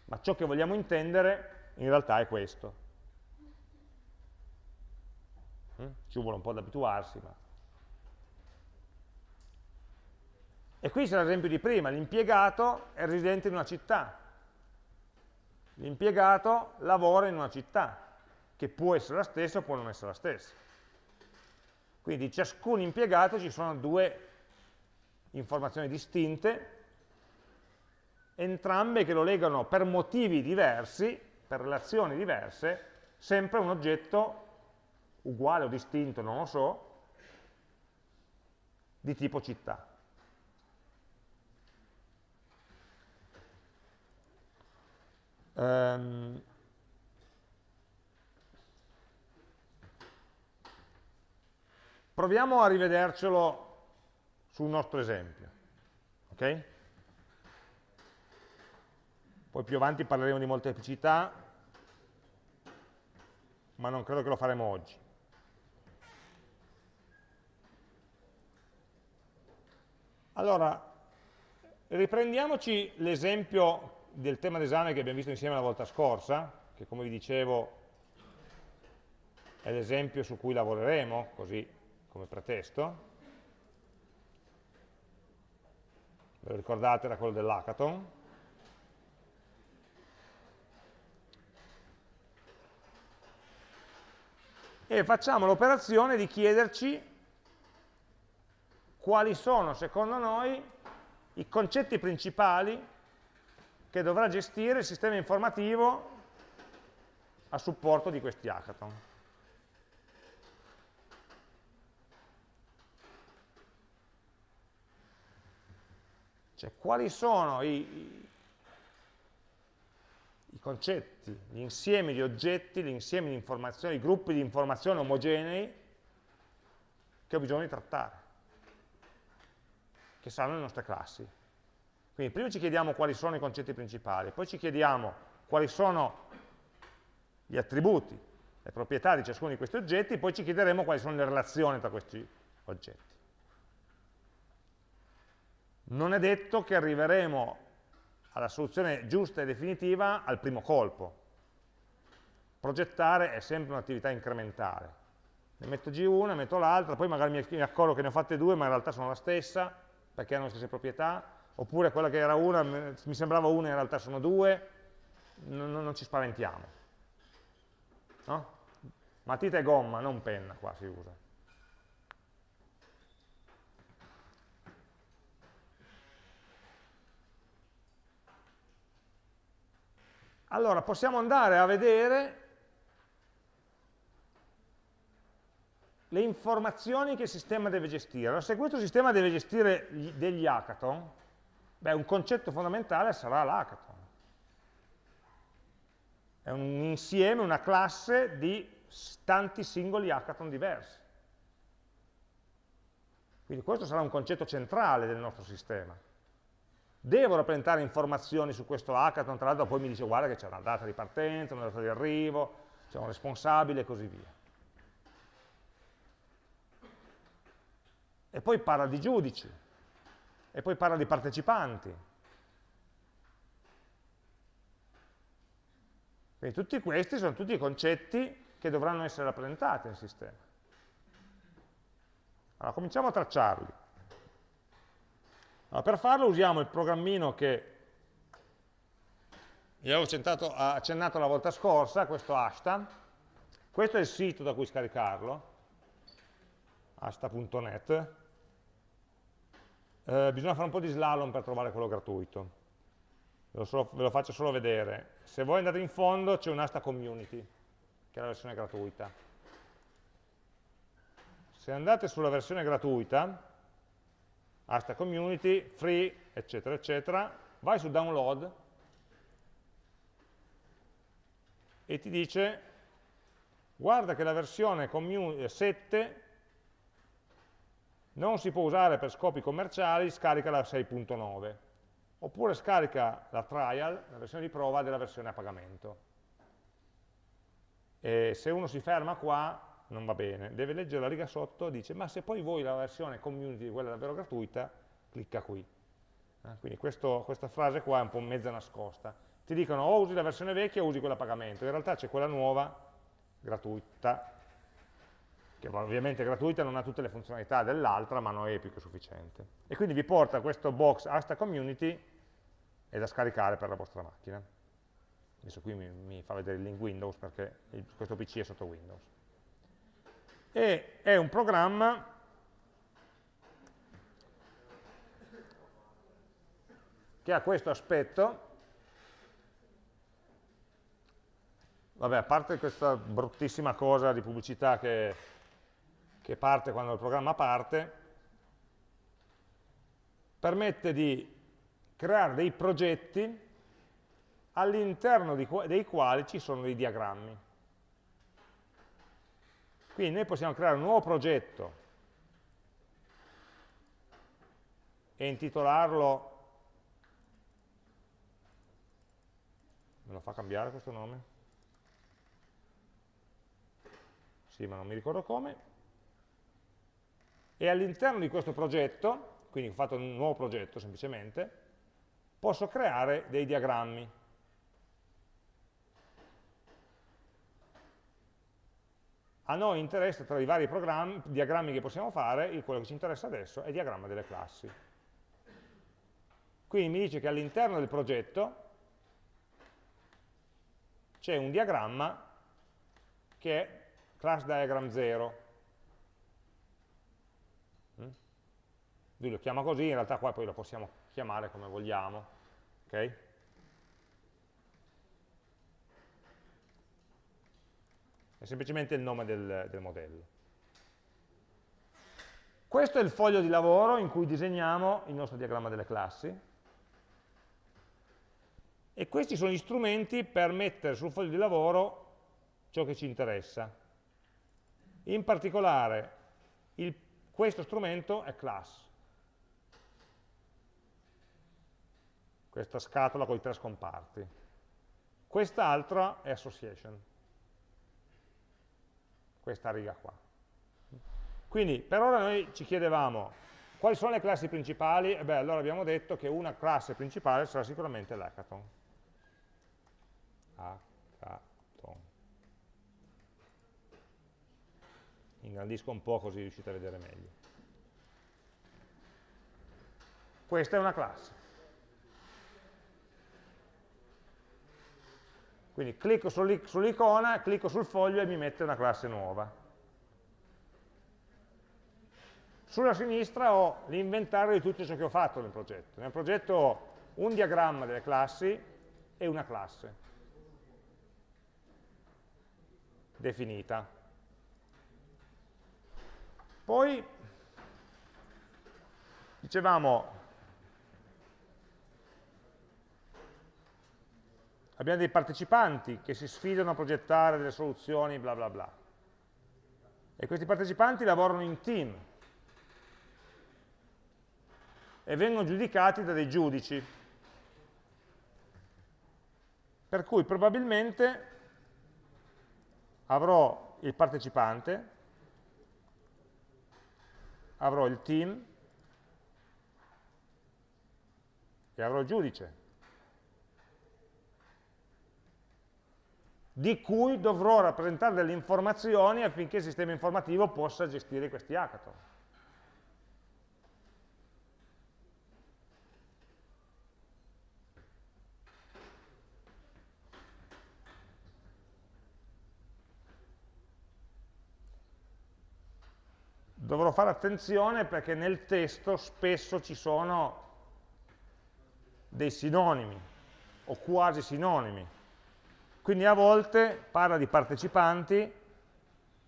ma ciò che vogliamo intendere in realtà è questo. Mm? Ci vuole un po' ad abituarsi, ma E qui c'è l'esempio di prima, l'impiegato è residente in una città, l'impiegato lavora in una città, che può essere la stessa o può non essere la stessa. Quindi di ciascun impiegato ci sono due informazioni distinte, entrambe che lo legano per motivi diversi, per relazioni diverse, sempre un oggetto uguale o distinto, non lo so, di tipo città. Um, proviamo a rivedercelo sul nostro esempio. ok? Poi più avanti parleremo di molteplicità, ma non credo che lo faremo oggi. Allora, riprendiamoci l'esempio del tema d'esame che abbiamo visto insieme la volta scorsa, che come vi dicevo è l'esempio su cui lavoreremo, così come pretesto. Ve lo ricordate, era quello dell'hackathon. E facciamo l'operazione di chiederci quali sono, secondo noi, i concetti principali che dovrà gestire il sistema informativo a supporto di questi hackathon. Cioè, quali sono i, i concetti, gli insiemi di oggetti, gli insiemi di informazioni, i gruppi di informazioni omogenei che ho bisogno di trattare, che saranno le nostre classi. Quindi prima ci chiediamo quali sono i concetti principali, poi ci chiediamo quali sono gli attributi, le proprietà di ciascuno di questi oggetti, poi ci chiederemo quali sono le relazioni tra questi oggetti. Non è detto che arriveremo alla soluzione giusta e definitiva al primo colpo. Progettare è sempre un'attività incrementale. Ne metto G una, ne metto l'altra, poi magari mi accorgo che ne ho fatte due, ma in realtà sono la stessa, perché hanno le stesse proprietà, oppure quella che era una, mi sembrava una, in realtà sono due, non, non ci spaventiamo. No? Matita e gomma, non penna qua si usa. Allora, possiamo andare a vedere le informazioni che il sistema deve gestire. Allora, se questo sistema deve gestire degli hackathon, Beh, un concetto fondamentale sarà l'hackathon. È un insieme, una classe di tanti singoli hackathon diversi. Quindi questo sarà un concetto centrale del nostro sistema. Devo rappresentare informazioni su questo hackathon, tra l'altro poi mi dice guarda che c'è una data di partenza, una data di arrivo, c'è un responsabile e così via. E poi parla di giudici, e poi parla di partecipanti. Quindi tutti questi sono tutti i concetti che dovranno essere rappresentati nel sistema. Allora, cominciamo a tracciarli. Allora, per farlo usiamo il programmino che vi avevo accennato, la volta scorsa, questo Ashta. Questo è il sito da cui scaricarlo, asta.net eh, bisogna fare un po' di slalom per trovare quello gratuito. ve lo, ve lo faccio solo vedere. Se voi andate in fondo c'è un'asta community, che è la versione gratuita. Se andate sulla versione gratuita, asta community, free, eccetera, eccetera, vai su download e ti dice guarda che la versione 7 eh, non si può usare per scopi commerciali, scarica la 6.9 oppure scarica la trial, la versione di prova della versione a pagamento. E se uno si ferma qua non va bene, deve leggere la riga sotto, dice ma se poi vuoi la versione community, quella davvero gratuita, clicca qui. Eh, quindi questo, questa frase qua è un po' mezza nascosta. Ti dicono o usi la versione vecchia o usi quella a pagamento, in realtà c'è quella nuova, gratuita, che ovviamente gratuita non ha tutte le funzionalità dell'altra, ma non è più che sufficiente. E quindi vi porta questo box Asta Community è da scaricare per la vostra macchina. Adesso qui mi, mi fa vedere il link Windows perché il, questo PC è sotto Windows e è un programma che ha questo aspetto vabbè, a parte questa bruttissima cosa di pubblicità che, che parte quando il programma parte, permette di creare dei progetti all'interno dei quali ci sono dei diagrammi. Quindi noi possiamo creare un nuovo progetto e intitolarlo, me lo fa cambiare questo nome? Sì, ma non mi ricordo come. E all'interno di questo progetto, quindi ho fatto un nuovo progetto semplicemente, posso creare dei diagrammi. A noi interessa, tra i vari diagrammi che possiamo fare, quello che ci interessa adesso è il diagramma delle classi. Quindi mi dice che all'interno del progetto c'è un diagramma che è class diagram 0. Mm? Lui lo chiama così, in realtà qua poi lo possiamo chiamare come vogliamo. Okay? È semplicemente il nome del, del modello. Questo è il foglio di lavoro in cui disegniamo il nostro diagramma delle classi e questi sono gli strumenti per mettere sul foglio di lavoro ciò che ci interessa. In particolare il, questo strumento è class, questa scatola con i tre scomparti. Quest'altra è association questa riga qua. Quindi per ora noi ci chiedevamo quali sono le classi principali, e beh allora abbiamo detto che una classe principale sarà sicuramente l'hackathon. Hackathon. Ingrandisco un po' così riuscite a vedere meglio. Questa è una classe. Quindi clicco sull'icona, clicco sul foglio e mi mette una classe nuova. Sulla sinistra ho l'inventario di tutto ciò che ho fatto nel progetto. Nel progetto ho un diagramma delle classi e una classe definita. Poi dicevamo abbiamo dei partecipanti che si sfidano a progettare delle soluzioni, bla bla bla. E questi partecipanti lavorano in team e vengono giudicati da dei giudici. Per cui probabilmente avrò il partecipante, avrò il team e avrò il giudice. Di cui dovrò rappresentare delle informazioni affinché il sistema informativo possa gestire questi hackathon. Dovrò fare attenzione perché nel testo spesso ci sono dei sinonimi o quasi sinonimi. Quindi a volte parla di partecipanti,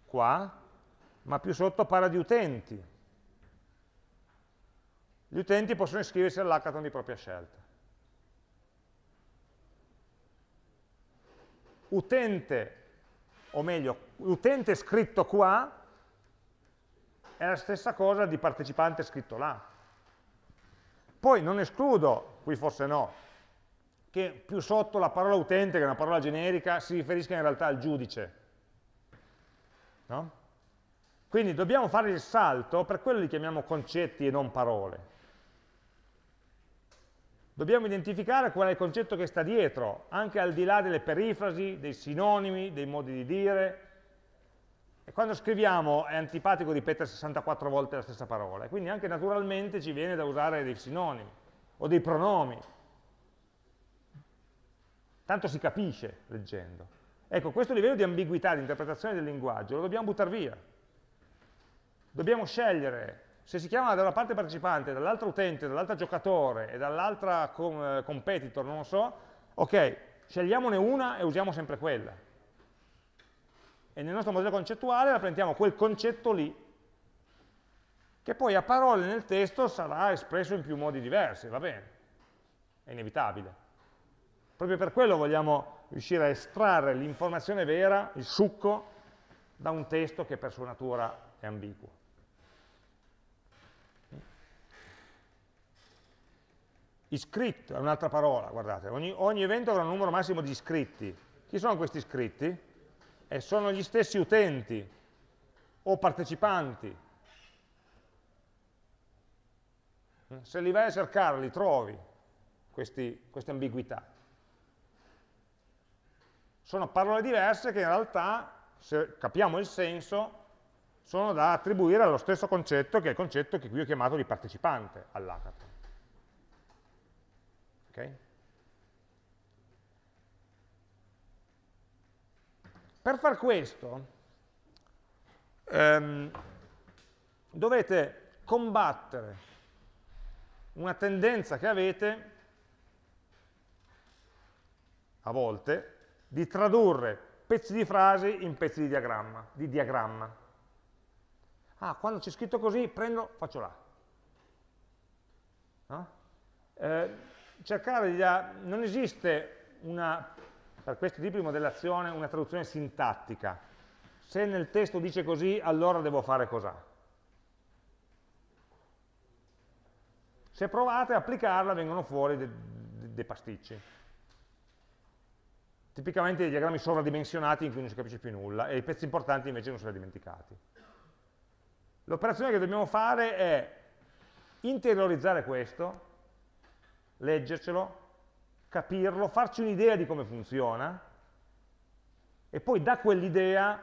qua, ma più sotto parla di utenti. Gli utenti possono iscriversi all'hackathon di propria scelta. Utente, o meglio, utente scritto qua è la stessa cosa di partecipante scritto là. Poi non escludo, qui forse no, che più sotto la parola utente, che è una parola generica, si riferisca in realtà al giudice. No? Quindi dobbiamo fare il salto, per quello li chiamiamo concetti e non parole. Dobbiamo identificare qual è il concetto che sta dietro, anche al di là delle perifrasi, dei sinonimi, dei modi di dire, e quando scriviamo è antipatico ripetere 64 volte la stessa parola, quindi anche naturalmente ci viene da usare dei sinonimi o dei pronomi. Tanto si capisce leggendo. Ecco, questo livello di ambiguità, di interpretazione del linguaggio, lo dobbiamo buttare via. Dobbiamo scegliere se si chiama da una parte partecipante, dall'altra utente, dall'altra giocatore e dall'altra com competitor, non lo so, ok, scegliamone una e usiamo sempre quella e nel nostro modello concettuale rappresentiamo quel concetto lì, che poi a parole nel testo sarà espresso in più modi diversi, va bene, è inevitabile. Proprio per quello vogliamo riuscire a estrarre l'informazione vera, il succo, da un testo che per sua natura è ambiguo. Iscritto è un'altra parola, guardate, ogni, ogni evento avrà un numero massimo di iscritti. Chi sono questi iscritti? e sono gli stessi utenti o partecipanti. Se li vai a cercare li trovi questi, queste ambiguità. Sono parole diverse che in realtà, se capiamo il senso, sono da attribuire allo stesso concetto che è il concetto che qui ho chiamato di partecipante all'hackathon. Okay? Per far questo ehm, dovete combattere una tendenza che avete a volte di tradurre pezzi di frasi in pezzi di diagramma. Di diagramma. Ah, quando c'è scritto così, prendo, faccio là. No? Eh, cercare di... Non esiste una per questo tipo di modellazione una traduzione sintattica. Se nel testo dice così, allora devo fare cos'ha. Se provate a applicarla vengono fuori dei, dei, dei pasticci. Tipicamente dei diagrammi sovradimensionati in cui non si capisce più nulla e i pezzi importanti invece non se li dimenticati. L'operazione che dobbiamo fare è interiorizzare questo, leggercelo, capirlo, farci un'idea di come funziona e poi da quell'idea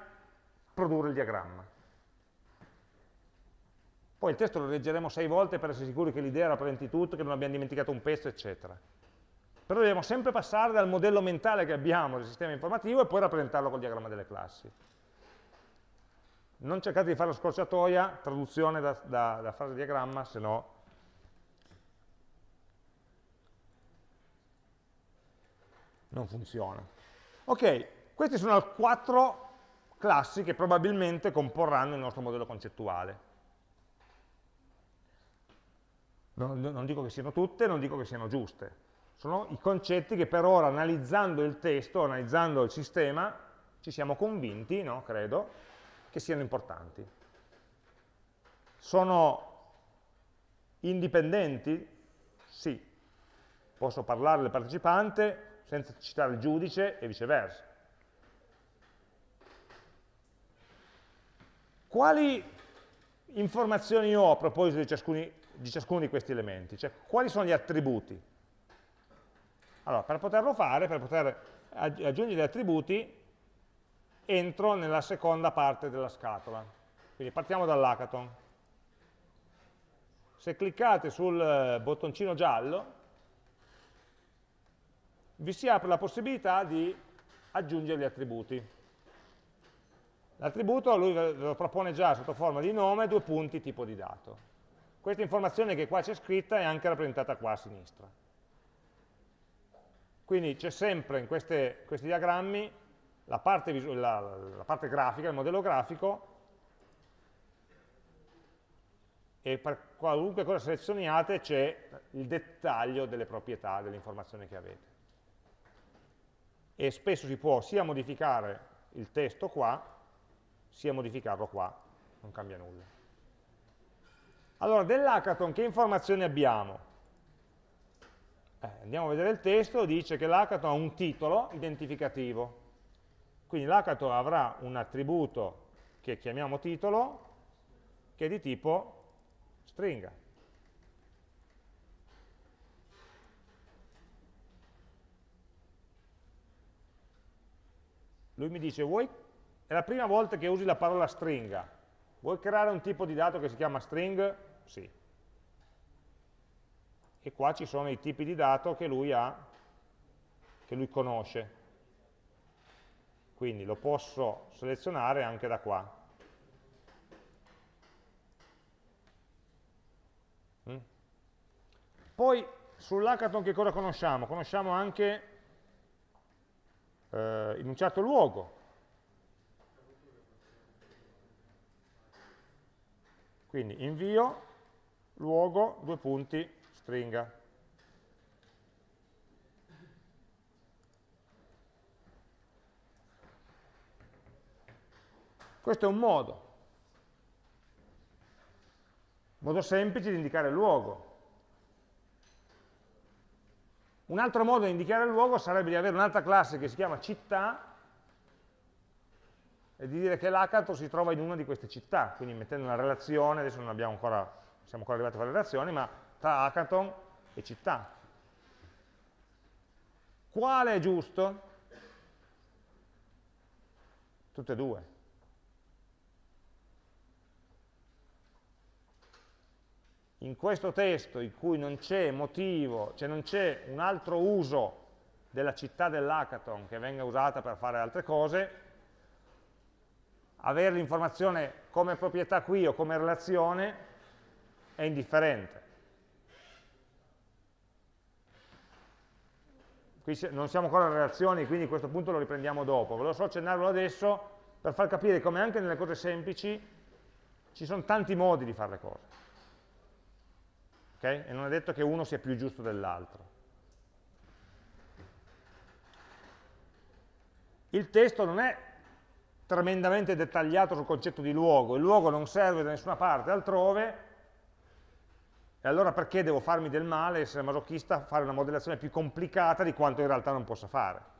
produrre il diagramma. Poi il testo lo leggeremo sei volte per essere sicuri che l'idea rappresenti tutto, che non abbiamo dimenticato un pezzo, eccetera. Però dobbiamo sempre passare dal modello mentale che abbiamo del sistema informativo e poi rappresentarlo col diagramma delle classi. Non cercate di fare la scorciatoia, traduzione da, da, da frase diagramma, se no non funziona. Ok, queste sono quattro classi che probabilmente comporranno il nostro modello concettuale. Non, non, dico che siano tutte, non dico che siano giuste. Sono i concetti che per ora, analizzando il testo, analizzando il sistema, ci siamo convinti, no, credo, che siano importanti. Sono indipendenti? Sì. Posso parlare del partecipante, senza citare il giudice e viceversa. Quali informazioni ho a proposito di, ciascuni, di ciascuno di questi elementi? Cioè, quali sono gli attributi? Allora, per poterlo fare, per poter aggiungere gli attributi, entro nella seconda parte della scatola. Quindi partiamo dall'hackathon. Se cliccate sul eh, bottoncino giallo, vi si apre la possibilità di aggiungere gli attributi. L'attributo lui ve lo propone già sotto forma di nome, due punti, tipo di dato. Questa informazione che qua c'è scritta è anche rappresentata qua a sinistra. Quindi c'è sempre in queste, questi diagrammi la parte, la, la parte grafica, il modello grafico, e per qualunque cosa selezioniate c'è il dettaglio delle proprietà, delle informazioni che avete. E spesso si può sia modificare il testo qua, sia modificarlo qua, non cambia nulla. Allora, dell'hackathon che informazioni abbiamo? Eh, andiamo a vedere il testo, dice che l'hackathon ha un titolo identificativo. Quindi l'hackathon avrà un attributo che chiamiamo titolo, che è di tipo stringa. Lui mi dice, vuoi, è la prima volta che usi la parola stringa, vuoi creare un tipo di dato che si chiama string? Sì. E qua ci sono i tipi di dato che lui ha, che lui conosce. Quindi lo posso selezionare anche da qua. Mm? Poi sull'hackathon che cosa conosciamo? Conosciamo anche eh, in un certo luogo. Quindi invio, luogo, due punti, stringa. Questo è un modo, modo semplice di indicare il luogo. Un altro modo di indicare il luogo sarebbe di avere un'altra classe che si chiama città e di dire che l'hackathon si trova in una di queste città, quindi mettendo una relazione, adesso non abbiamo ancora, siamo ancora arrivati a fare relazioni, ma tra hackathon e città. Quale è giusto? Tutte e due. in questo testo in cui non c'è motivo, cioè non c'è un altro uso della città dell'hackathon che venga usata per fare altre cose, avere l'informazione come proprietà qui o come relazione è indifferente. Qui non siamo ancora in relazioni, quindi questo punto lo riprendiamo dopo. Volevo solo accennarlo adesso per far capire come anche nelle cose semplici ci sono tanti modi di fare le cose okay? e non è detto che uno sia più giusto dell'altro. Il testo non è tremendamente dettagliato sul concetto di luogo, il luogo non serve da nessuna parte altrove, e allora perché devo farmi del male, essere masochista, fare una modellazione più complicata di quanto in realtà non possa fare?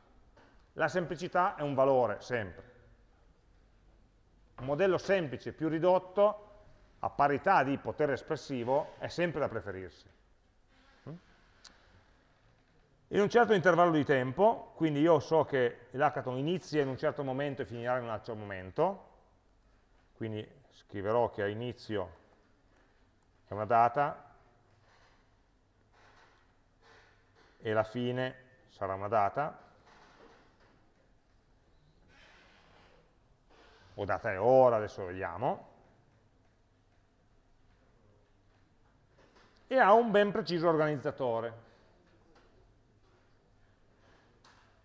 La semplicità è un valore, sempre. Un modello semplice, più ridotto, a parità di potere espressivo è sempre da preferirsi. In un certo intervallo di tempo, quindi io so che l'hackathon inizia in un certo momento e finirà in un altro momento, quindi scriverò che a inizio è una data e la fine sarà una data, o data e ora, adesso vediamo, e ha un ben preciso organizzatore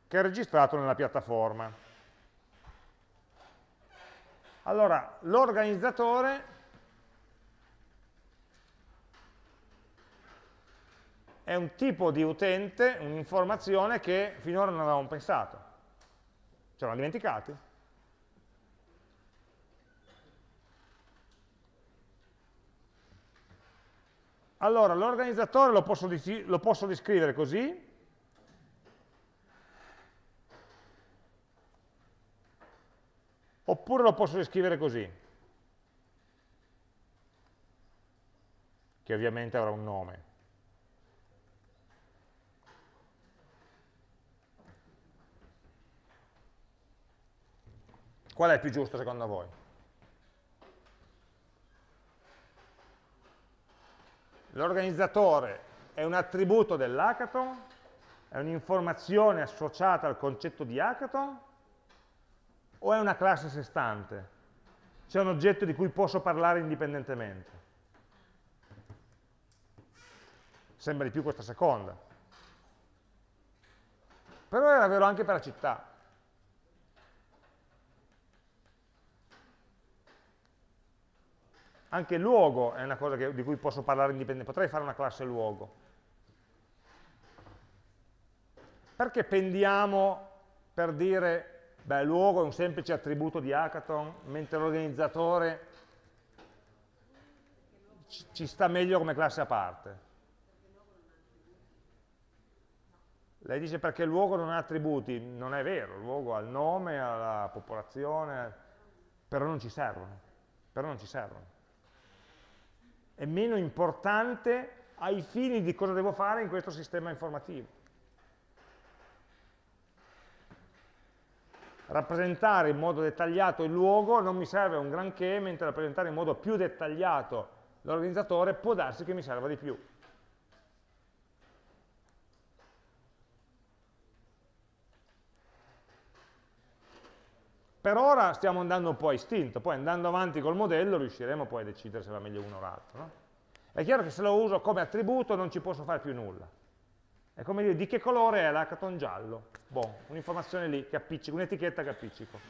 che è registrato nella piattaforma. Allora, l'organizzatore è un tipo di utente, un'informazione che finora non avevamo pensato. Ce l'hanno dimenticati? Allora, l'organizzatore lo, lo, posso descrivere così, oppure lo posso descrivere così, che ovviamente avrà un nome. Qual è il più giusto secondo voi? L'organizzatore è un attributo dell'hackathon, è un'informazione associata al concetto di hackathon, o è una classe a sé stante? C'è un oggetto di cui posso parlare indipendentemente? Sembra di più questa seconda. però era vero anche per la città. Anche luogo è una cosa che, di cui posso parlare indipendentemente, potrei fare una classe luogo. Perché pendiamo per dire, beh, luogo è un semplice attributo di hackathon, mentre l'organizzatore ci sta meglio come classe a parte? Lei dice perché il luogo non ha attributi, non è vero, il luogo ha il nome, ha la popolazione, però non ci servono, però non ci servono. È meno importante ai fini di cosa devo fare in questo sistema informativo. Rappresentare in modo dettagliato il luogo non mi serve un granché, mentre rappresentare in modo più dettagliato l'organizzatore può darsi che mi serva di più. Per ora stiamo andando un po' a istinto, poi andando avanti col modello riusciremo poi a decidere se va meglio uno o l'altro. No? È chiaro che se lo uso come attributo non ci posso fare più nulla. È come dire di che colore è l'hackathon giallo. Boh, un'informazione lì che appiccico, un'etichetta che appiccico.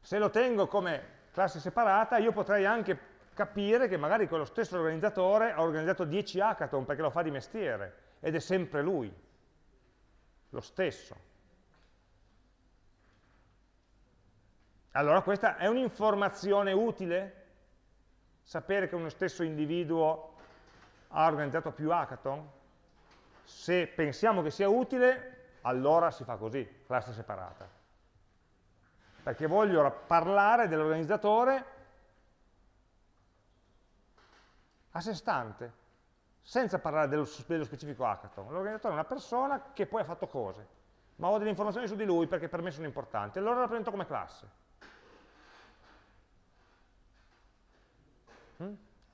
Se lo tengo come classe separata, io potrei anche capire che magari quello stesso organizzatore ha organizzato 10 hackathon perché lo fa di mestiere ed è sempre lui, lo stesso. Allora questa è un'informazione utile? Sapere che uno stesso individuo ha organizzato più hackathon? Se pensiamo che sia utile, allora si fa così, classe separata. Perché voglio parlare dell'organizzatore a sé stante, senza parlare dello, dello specifico hackathon. L'organizzatore è una persona che poi ha fatto cose, ma ho delle informazioni su di lui perché per me sono importanti, allora la presento come classe.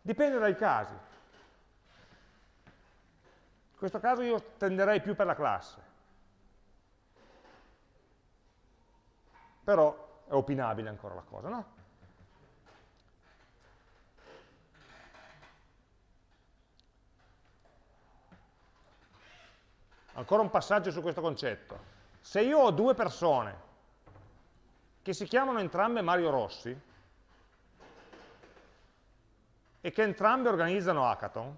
Dipende dai casi. In questo caso io tenderei più per la classe. Però è opinabile ancora la cosa, no? Ancora un passaggio su questo concetto. Se io ho due persone che si chiamano entrambe Mario Rossi, e che entrambe organizzano hackathon.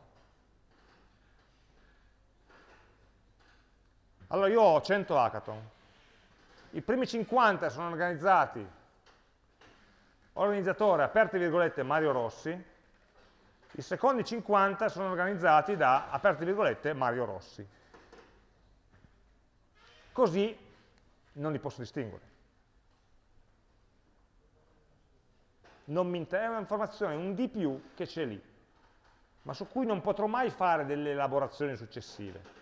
Allora io ho 100 hackathon, i primi 50 sono organizzati organizzatore, aperte virgolette, Mario Rossi, i secondi 50 sono organizzati da, aperte virgolette, Mario Rossi. Così non li posso distinguere. Non mi interessa, è un'informazione, un di più che c'è lì, ma su cui non potrò mai fare delle elaborazioni successive.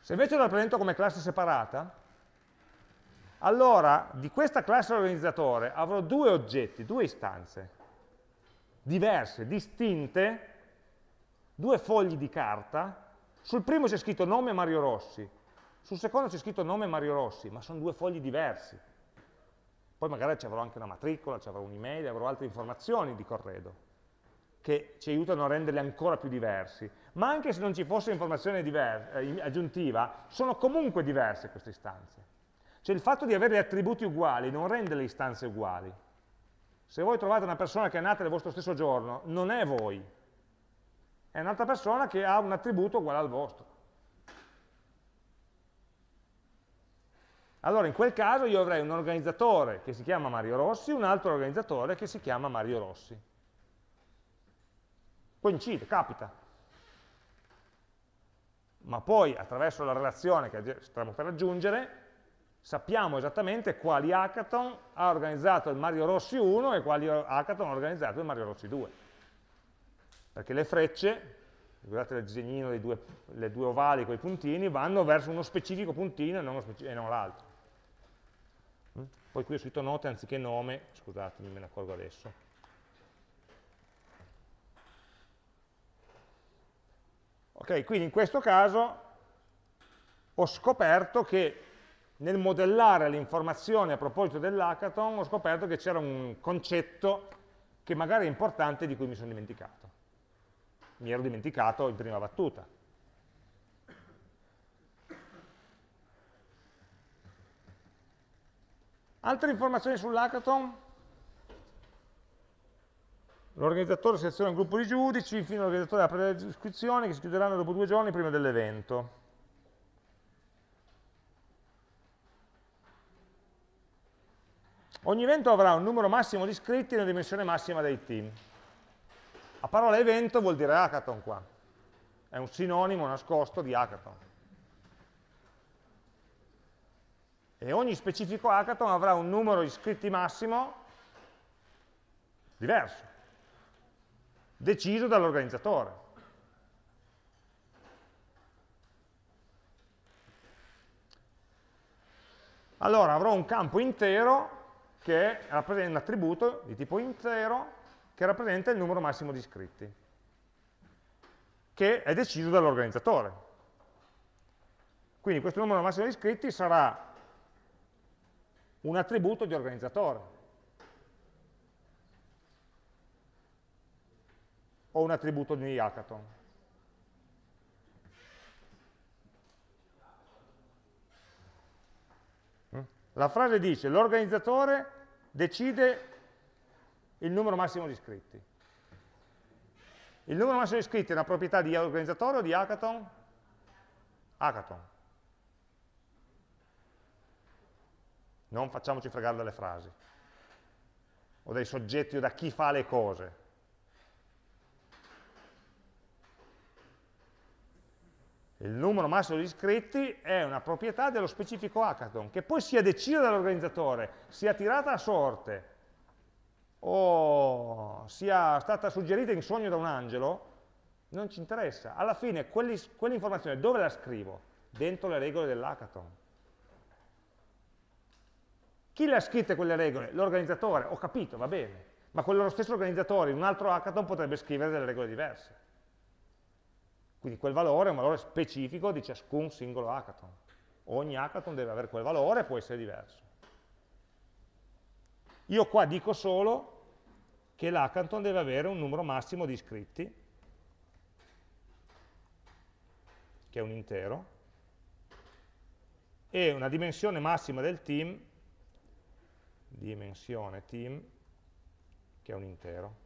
Se invece lo rappresento come classe separata, allora di questa classe organizzatore avrò due oggetti, due istanze, diverse, distinte, due fogli di carta, sul primo c'è scritto nome Mario Rossi, sul secondo c'è scritto nome Mario Rossi, ma sono due fogli diversi. Poi magari ci avrò anche una matricola, ci avrò un'email, avrò altre informazioni di corredo che ci aiutano a renderli ancora più diversi. Ma anche se non ci fosse informazione eh, aggiuntiva, sono comunque diverse queste istanze. Cioè il fatto di avere gli attributi uguali non rende le istanze uguali. Se voi trovate una persona che è nata nel vostro stesso giorno, non è voi, è un'altra persona che ha un attributo uguale al vostro. Allora in quel caso io avrei un organizzatore che si chiama Mario Rossi, un altro organizzatore che si chiama Mario Rossi. Coincide, capita. Ma poi attraverso la relazione che stiamo per raggiungere, sappiamo esattamente quali hackathon ha organizzato il Mario Rossi 1 e quali hackathon ha organizzato il Mario Rossi 2. Perché le frecce, guardate il disegnino dei due, le due ovali con i puntini, vanno verso uno specifico puntino e non, non l'altro. Poi qui ho scritto note anziché nome, scusatemi, me ne accorgo adesso. Ok, quindi in questo caso ho scoperto che nel modellare le informazioni a proposito dell'hackathon ho scoperto che c'era un concetto che magari è importante di cui mi sono dimenticato. Mi ero dimenticato in prima battuta. Altre informazioni sull'hackathon? L'organizzatore seleziona un gruppo di giudici, infine l'organizzatore apre le iscrizioni che si chiuderanno dopo due giorni prima dell'evento. Ogni evento avrà un numero massimo di iscritti e una dimensione massima dei team. A parola evento vuol dire hackathon qua. È un sinonimo nascosto di hackathon. E ogni specifico hackathon avrà un numero di iscritti massimo diverso, deciso dall'organizzatore. Allora avrò un campo intero che rappresenta un attributo di tipo intero che rappresenta il numero massimo di iscritti, che è deciso dall'organizzatore. Quindi questo numero massimo di iscritti sarà un attributo di organizzatore. O un attributo di hackathon. La frase dice l'organizzatore decide il numero massimo di iscritti. Il numero massimo di iscritti è una proprietà di organizzatore o di hackathon? Hackathon. Non facciamoci fregare dalle frasi, o dai soggetti o da chi fa le cose. Il numero massimo di iscritti è una proprietà dello specifico hackathon, che poi sia deciso dall'organizzatore, sia tirata a sorte, o sia stata suggerita in sogno da un angelo, non ci interessa. Alla fine quell'informazione dove la scrivo? Dentro le regole dell'hackathon. Chi le ha scritte quelle regole? L'organizzatore, ho capito, va bene, ma quello stesso organizzatore in un altro hackathon potrebbe scrivere delle regole diverse. Quindi quel valore è un valore specifico di ciascun singolo hackathon. Ogni hackathon deve avere quel valore e può essere diverso. Io qua dico solo che l'hackathon deve avere un numero massimo di iscritti, che è un intero, e una dimensione massima del team, dimensione team, che è un intero.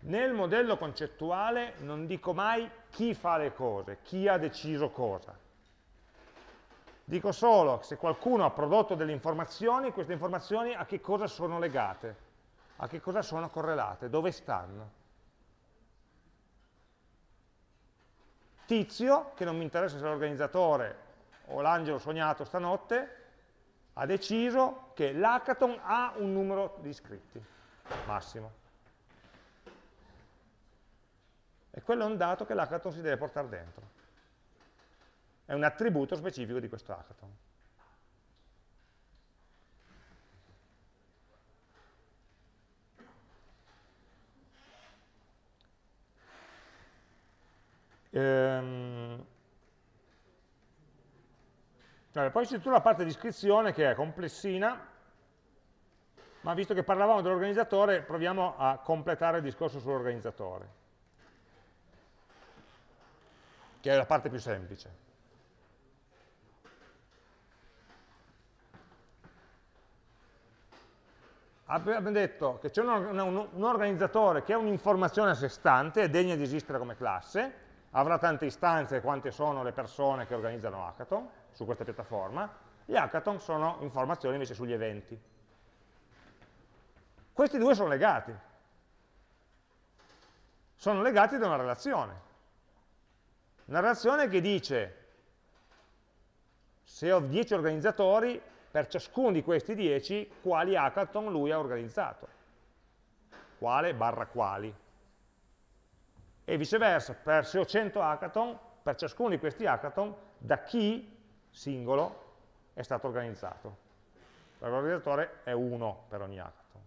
Nel modello concettuale non dico mai chi fa le cose, chi ha deciso cosa. Dico solo che se qualcuno ha prodotto delle informazioni, queste informazioni a che cosa sono legate, a che cosa sono correlate, dove stanno. Tizio, che non mi interessa se l'organizzatore o l'angelo sognato stanotte, ha deciso che l'hackathon ha un numero di iscritti massimo. E quello è un dato che l'hackathon si deve portare dentro. È un attributo specifico di questo hackathon. Ehm... Vabbè, poi c'è tutta la parte di iscrizione che è complessina, ma visto che parlavamo dell'organizzatore, proviamo a completare il discorso sull'organizzatore. che è la parte più semplice. Abbiamo detto che c'è un, un, un, organizzatore che è un'informazione a sé stante, è degna di esistere come classe, avrà tante istanze quante sono le persone che organizzano hackathon su questa piattaforma, gli hackathon sono informazioni invece sugli eventi. Questi due sono legati, sono legati da una relazione. Una relazione che dice se ho 10 organizzatori, per ciascuno di questi 10 quali hackathon lui ha organizzato. Quale barra quali. E viceversa, per se ho 100 hackathon, per ciascuno di questi hackathon, da chi singolo è stato organizzato. L'organizzatore è uno per ogni hackathon.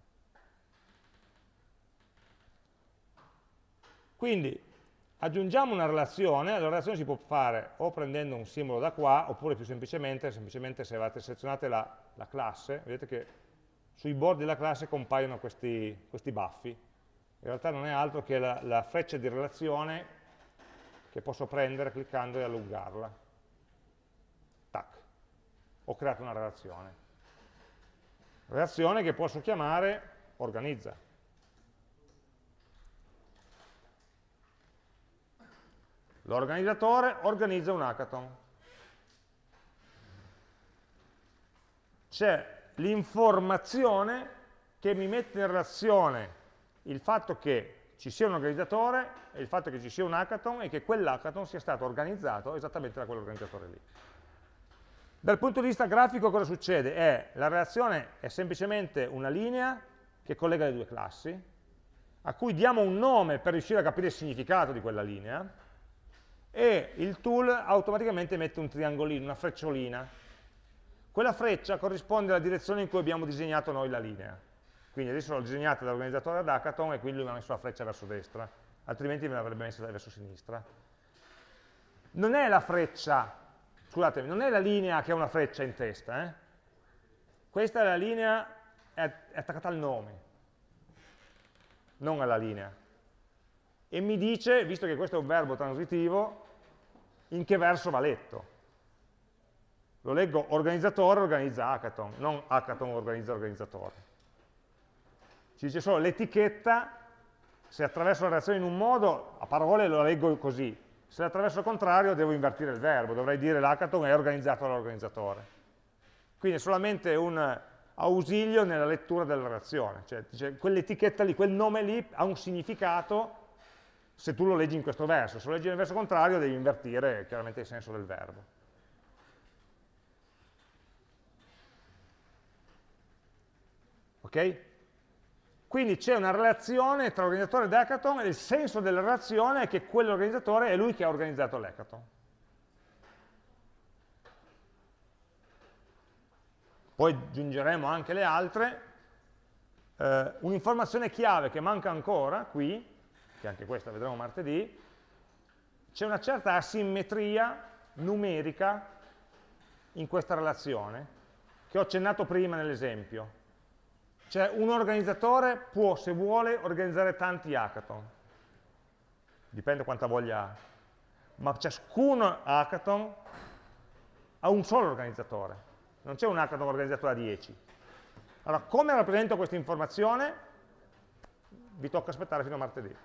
Quindi aggiungiamo una relazione, la relazione si può fare o prendendo un simbolo da qua, oppure più semplicemente, semplicemente se avete selezionate la, la classe, vedete che sui bordi della classe compaiono questi, questi baffi. In realtà non è altro che la, la freccia di relazione che posso prendere cliccando e allungarla. Ho creato una relazione. Relazione che posso chiamare organizza. L'organizzatore organizza un hackathon. C'è l'informazione che mi mette in relazione il fatto che ci sia un organizzatore e il fatto che ci sia un hackathon e che quell'hackathon sia stato organizzato esattamente da quell'organizzatore lì. Dal punto di vista grafico cosa succede? È, la relazione è semplicemente una linea che collega le due classi, a cui diamo un nome per riuscire a capire il significato di quella linea, e il tool automaticamente mette un triangolino, una frecciolina. Quella freccia corrisponde alla direzione in cui abbiamo disegnato noi la linea. Quindi adesso l'ho disegnata dall'organizzatore ad hackathon e quindi lui mi ha messo la freccia verso destra, altrimenti me l'avrebbe messa verso sinistra. Non è la freccia, scusatemi, non è la linea che ha una freccia in testa, eh? questa è la linea, è attaccata al nome, non alla linea. E mi dice, visto che questo è un verbo transitivo, in che verso va letto. Lo leggo organizzatore organizza hackathon, non hackathon organizza organizzatore. Ci dice solo l'etichetta, se attraverso la reazione in un modo, a parole lo leggo così, se attraverso il contrario devo invertire il verbo, dovrei dire l'hackathon è organizzato dall'organizzatore. Quindi è solamente un ausilio nella lettura della reazione, cioè quell'etichetta lì, quel nome lì ha un significato se tu lo leggi in questo verso, se lo leggi nel verso contrario devi invertire chiaramente il senso del verbo. Ok? Quindi c'è una relazione tra l'organizzatore e l'hackathon e il senso della relazione è che quell'organizzatore è lui che ha organizzato l'hackathon. Poi aggiungeremo anche le altre. Eh, Un'informazione chiave che manca ancora qui, che anche questa vedremo martedì, c'è una certa asimmetria numerica in questa relazione, che ho accennato prima nell'esempio. Cioè un organizzatore può, se vuole, organizzare tanti hackathon. Dipende quanta voglia ha. Ma ciascun hackathon ha un solo organizzatore. Non c'è un hackathon organizzato da 10. Allora, come rappresento questa informazione? Vi tocca aspettare fino a martedì.